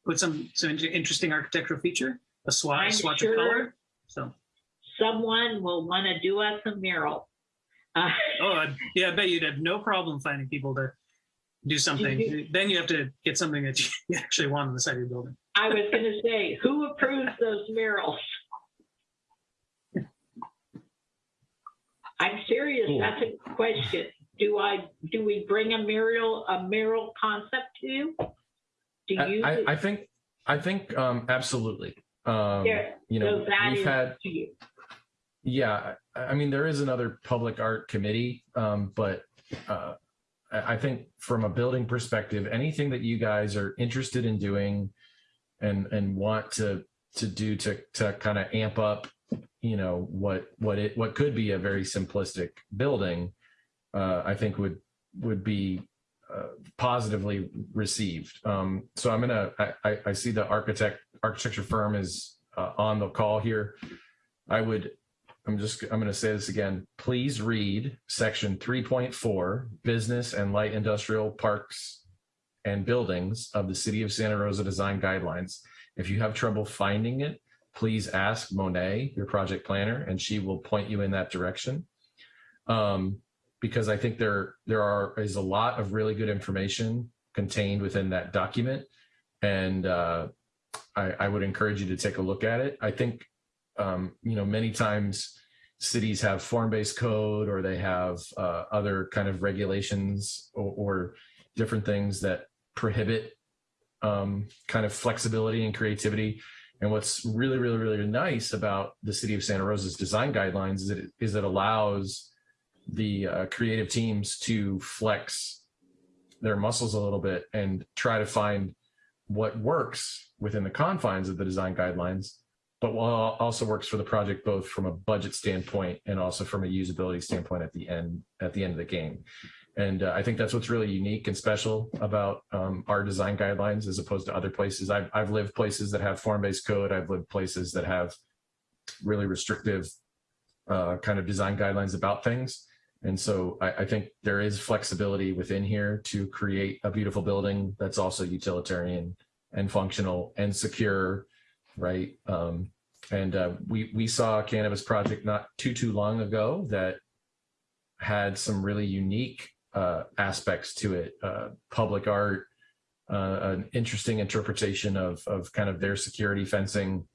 put some some interesting architectural feature, a swatch, swatch sure- of color. So, Someone will want to do us a mural. Uh, *laughs* oh I, yeah, I bet you'd have no problem finding people to do something. then you have to get something that you *laughs* actually want on the side of your building. I was going *laughs* to say, who approves those murals? I'm serious. Cool. That's a question. Do I, do we bring a mural, a mural concept to you? Do I, you? I, I think I think um, absolutely. Um, Yeah, you know, so that we've is had to you. Yeah. I mean, there is another public art committee, um, but uh, I I think from a building perspective, anything that you guys are interested in doing and and want to to do to to kind of amp up, you know, what what it what could be a very simplistic building, uh, I think would would be uh, positively received. Um, so I'm gonna I, I, I see the architect architecture firm is uh, on the call here. I would I'm just I'm going to say this again. Please read section 3.4 business and light industrial parks and buildings of the city of Santa Rosa design guidelines. If you have trouble finding it, please ask Monet, your project planner, and she will point you in that direction. Um, because I think there there are is a lot of really good information contained within that document, and uh, I, I would encourage you to take a look at it. I think um, you know many times cities have form-based code or they have uh, other kind of regulations or, or different things that prohibit um, kind of flexibility and creativity. And what's really, really, really nice about the city of Santa Rosa's design guidelines is it is it allows the uh, creative teams to flex their muscles a little bit and try to find what works within the confines of the design guidelines, but also works for the project both from a budget standpoint and also from a usability standpoint at the end at the end of the game. And uh, I think that's what's really unique and special about um, our design guidelines as opposed to other places. I've, I've lived places that have form-based code. I've lived places that have really restrictive uh, kind of design guidelines about things. And so I, I think there is flexibility within here to create a beautiful building that's also utilitarian and functional and secure, right? Um, and uh, we we saw a cannabis project not too too long ago that had some really unique uh, aspects to it, uh, public art, uh, an interesting interpretation of of kind of their security fencing,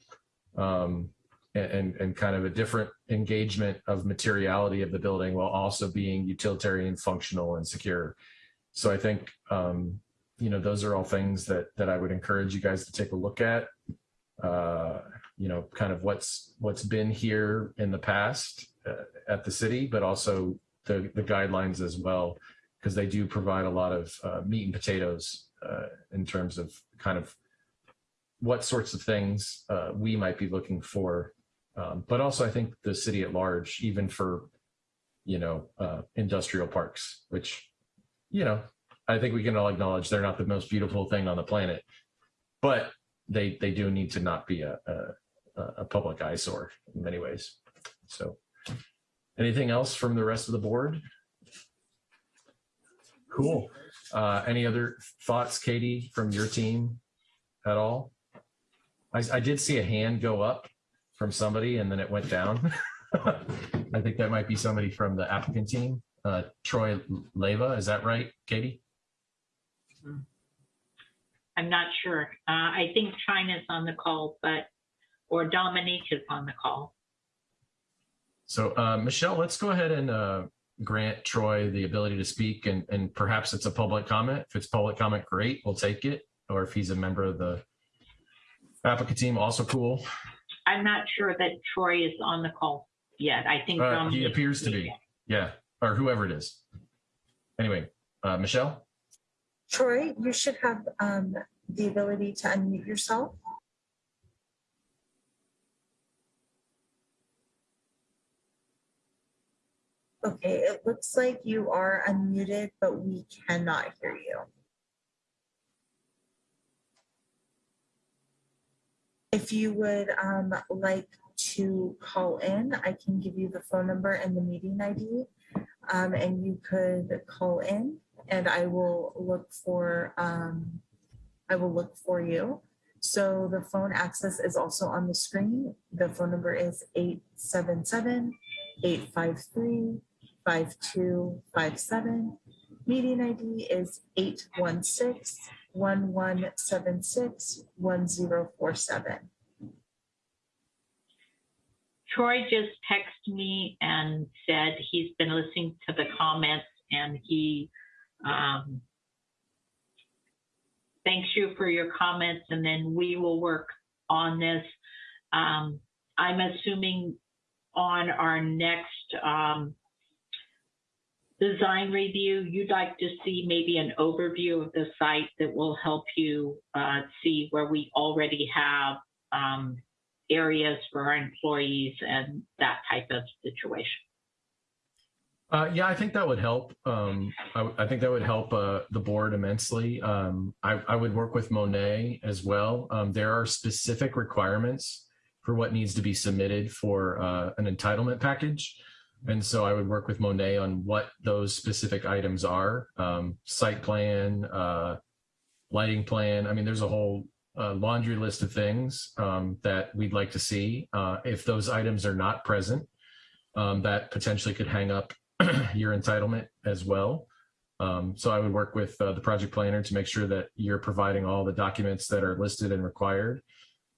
um, and and kind of a different engagement of materiality of the building while also being utilitarian, functional, and secure. So I think um, you know those are all things that that I would encourage you guys to take a look at. Uh, you know, kind of what's what's been here in the past uh, at the city, but also the the guidelines as well, because they do provide a lot of uh, meat and potatoes uh, in terms of kind of what sorts of things uh, we might be looking for. Um, but also I think the city at large, even for, you know, industrial parks, which, you know, I think we can all acknowledge they're not the most beautiful thing on the planet, but they they do need to not be a a, a public eyesore in many ways. So, anything else from the rest of the board? Cool. Uh, any other thoughts, Katie, from your team at all? I, I did see a hand go up from somebody and then it went down. *laughs* I think that might be somebody from the applicant team. Uh, Troy Leva, is that right, Katie? I'm not sure. Uh, I think China's on the call, but, or Dominique is on the call. So, uh, Michelle, let's go ahead and uh, grant Troy the ability to speak and, and perhaps it's a public comment. If it's public comment, great, we'll take it. Or if he's a member of the applicant team, also cool. I'm not sure that Troy is on the call yet. I think Uh, he appears to be, yeah, or whoever it is. Anyway, uh, Michelle? Troy, you should have um, the ability to unmute yourself. Okay, it looks like you are unmuted, but we cannot hear you. If you would um, like to call in, I can give you the phone number and the meeting ID. um, and you could call in and I will look for, um, I will look for you. So the phone access is also on the screen. The phone number is 877-853-5257. Meeting ID is 816-1176-1047. Troy just texted me and said he's been listening to the comments and he um, thanks you for your comments and then we will work on this. Um, I'm assuming on our next um, design review, you'd like to see maybe an overview of the site that will help you uh, see where we already have um, areas for our employees and that type of situation. Uh, yeah, I think that would help. Um, I, I think that would help uh, the board immensely. Um, I, I would work with Monet as well. Um, there are specific requirements for what needs to be submitted for uh, an entitlement package. And so I would work with Monet on what those specific items are, um, site plan, uh, lighting plan. I mean, there's a whole uh, laundry list of things um, that we'd like to see. Uh, if those items are not present, um, that potentially could hang up *clears throat* your entitlement as well. Um, so I would work with uh, the project planner to make sure that you're providing all the documents that are listed and required.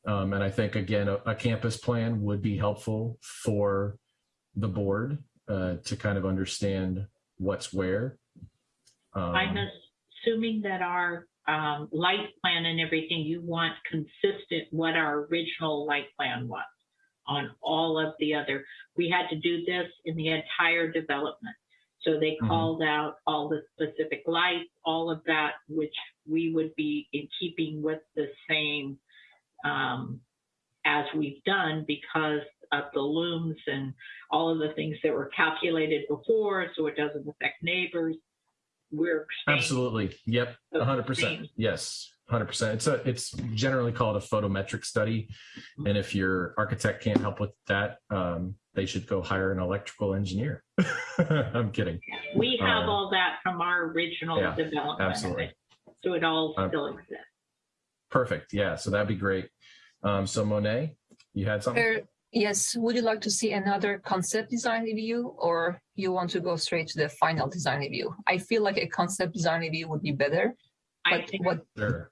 Um, and I think, again, a, a campus plan would be helpful for the board uh, to kind of understand what's where. Um, I'm assuming that our um, light plan and everything, you want consistent what our original light plan was on all of the other. We had to do this in the entire development. So they Mhm. called out all the specific lights, all of that, which we would be in keeping with the same um, as we've done because of the lumens and all of the things that were calculated before, so it doesn't affect neighbors. We're Absolutely. Yep. hundred percent. same. Yes. Hundred percent. It's a, it's generally called a photometric study. And if your architect can't help with that, um, they should go hire an electrical engineer. *laughs* I'm kidding. We have Uh, all that from our original yeah, development. of absolutely. it. So it all Um, still exists. Perfect. Yeah. So that'd be great. Um, so Monet, you had something? Uh, Yes, would you like to see another concept design review or you want to go straight to the final design review? I feel like a concept design review would be better. I But think, what, Sure.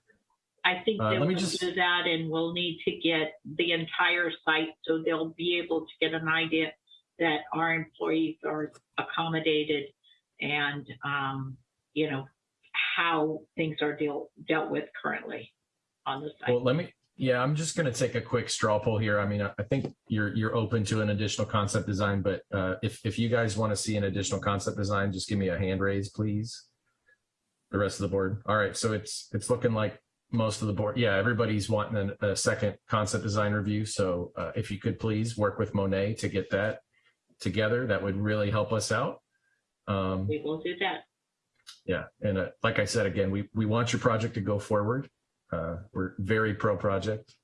I think Uh, let me just- do that and we'll need to get the entire site so they'll be able to get an idea that our employees are accommodated and, um, you know, how things are deal, dealt with currently on the site. Well, let me, yeah, I'm just going to take a quick straw poll here. I mean, I I think you're, you're open to an additional concept design, but uh, if, if you guys want to see an additional concept design, just give me a hand raise, please. The rest of the board. All right. So it's, it's looking like most of the board. Yeah, everybody's wanting a, a second concept design review. So uh, if you could please work with Monet to get that together, that would really help us out. Um, We will do that. yeah, and uh, like I said again, we we want your project to go forward. Uh, we're very pro project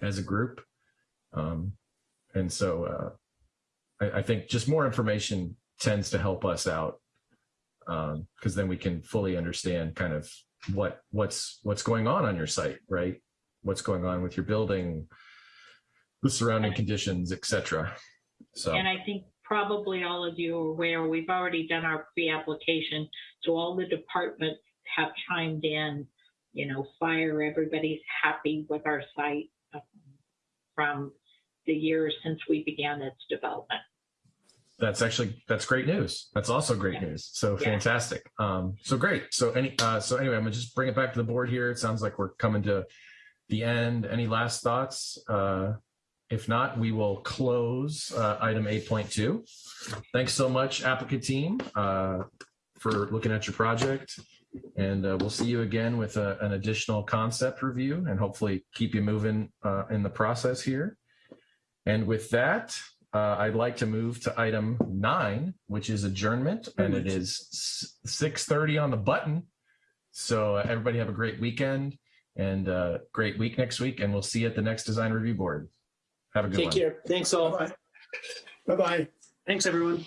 as a group, um, and so uh, I, I think just more information tends to help us out because then we can fully understand kind of what what's what's going on on your site, right? What's going on with your building, the surrounding conditions, etc. So And I think probably all of you are aware, we've already done our pre-application. So all the departments have chimed in, you know, fire, everybody's happy with our site um, from the years since we began its development. That's actually that's great news. That's also great news. So Yeah. fantastic. Um, so great. So any uh, so anyway, I'm gonna just bring it back to the board here. It sounds like we're coming to the end. Any last thoughts? Uh, if not, we will close uh, item 8.2. Thanks so much, applicant team, uh, for looking at your project. And uh, we'll see you again with a, an additional concept review and hopefully keep you moving uh, in the process here. And with that, uh, I'd like to move to item nine, which is adjournment, and it is six thirty on the button. So uh, everybody have a great weekend and uh, great week next week, and we'll see you at the next design review board. Have a good Take one. care. Thanks all. Bye-bye. Bye-bye. Thanks, everyone.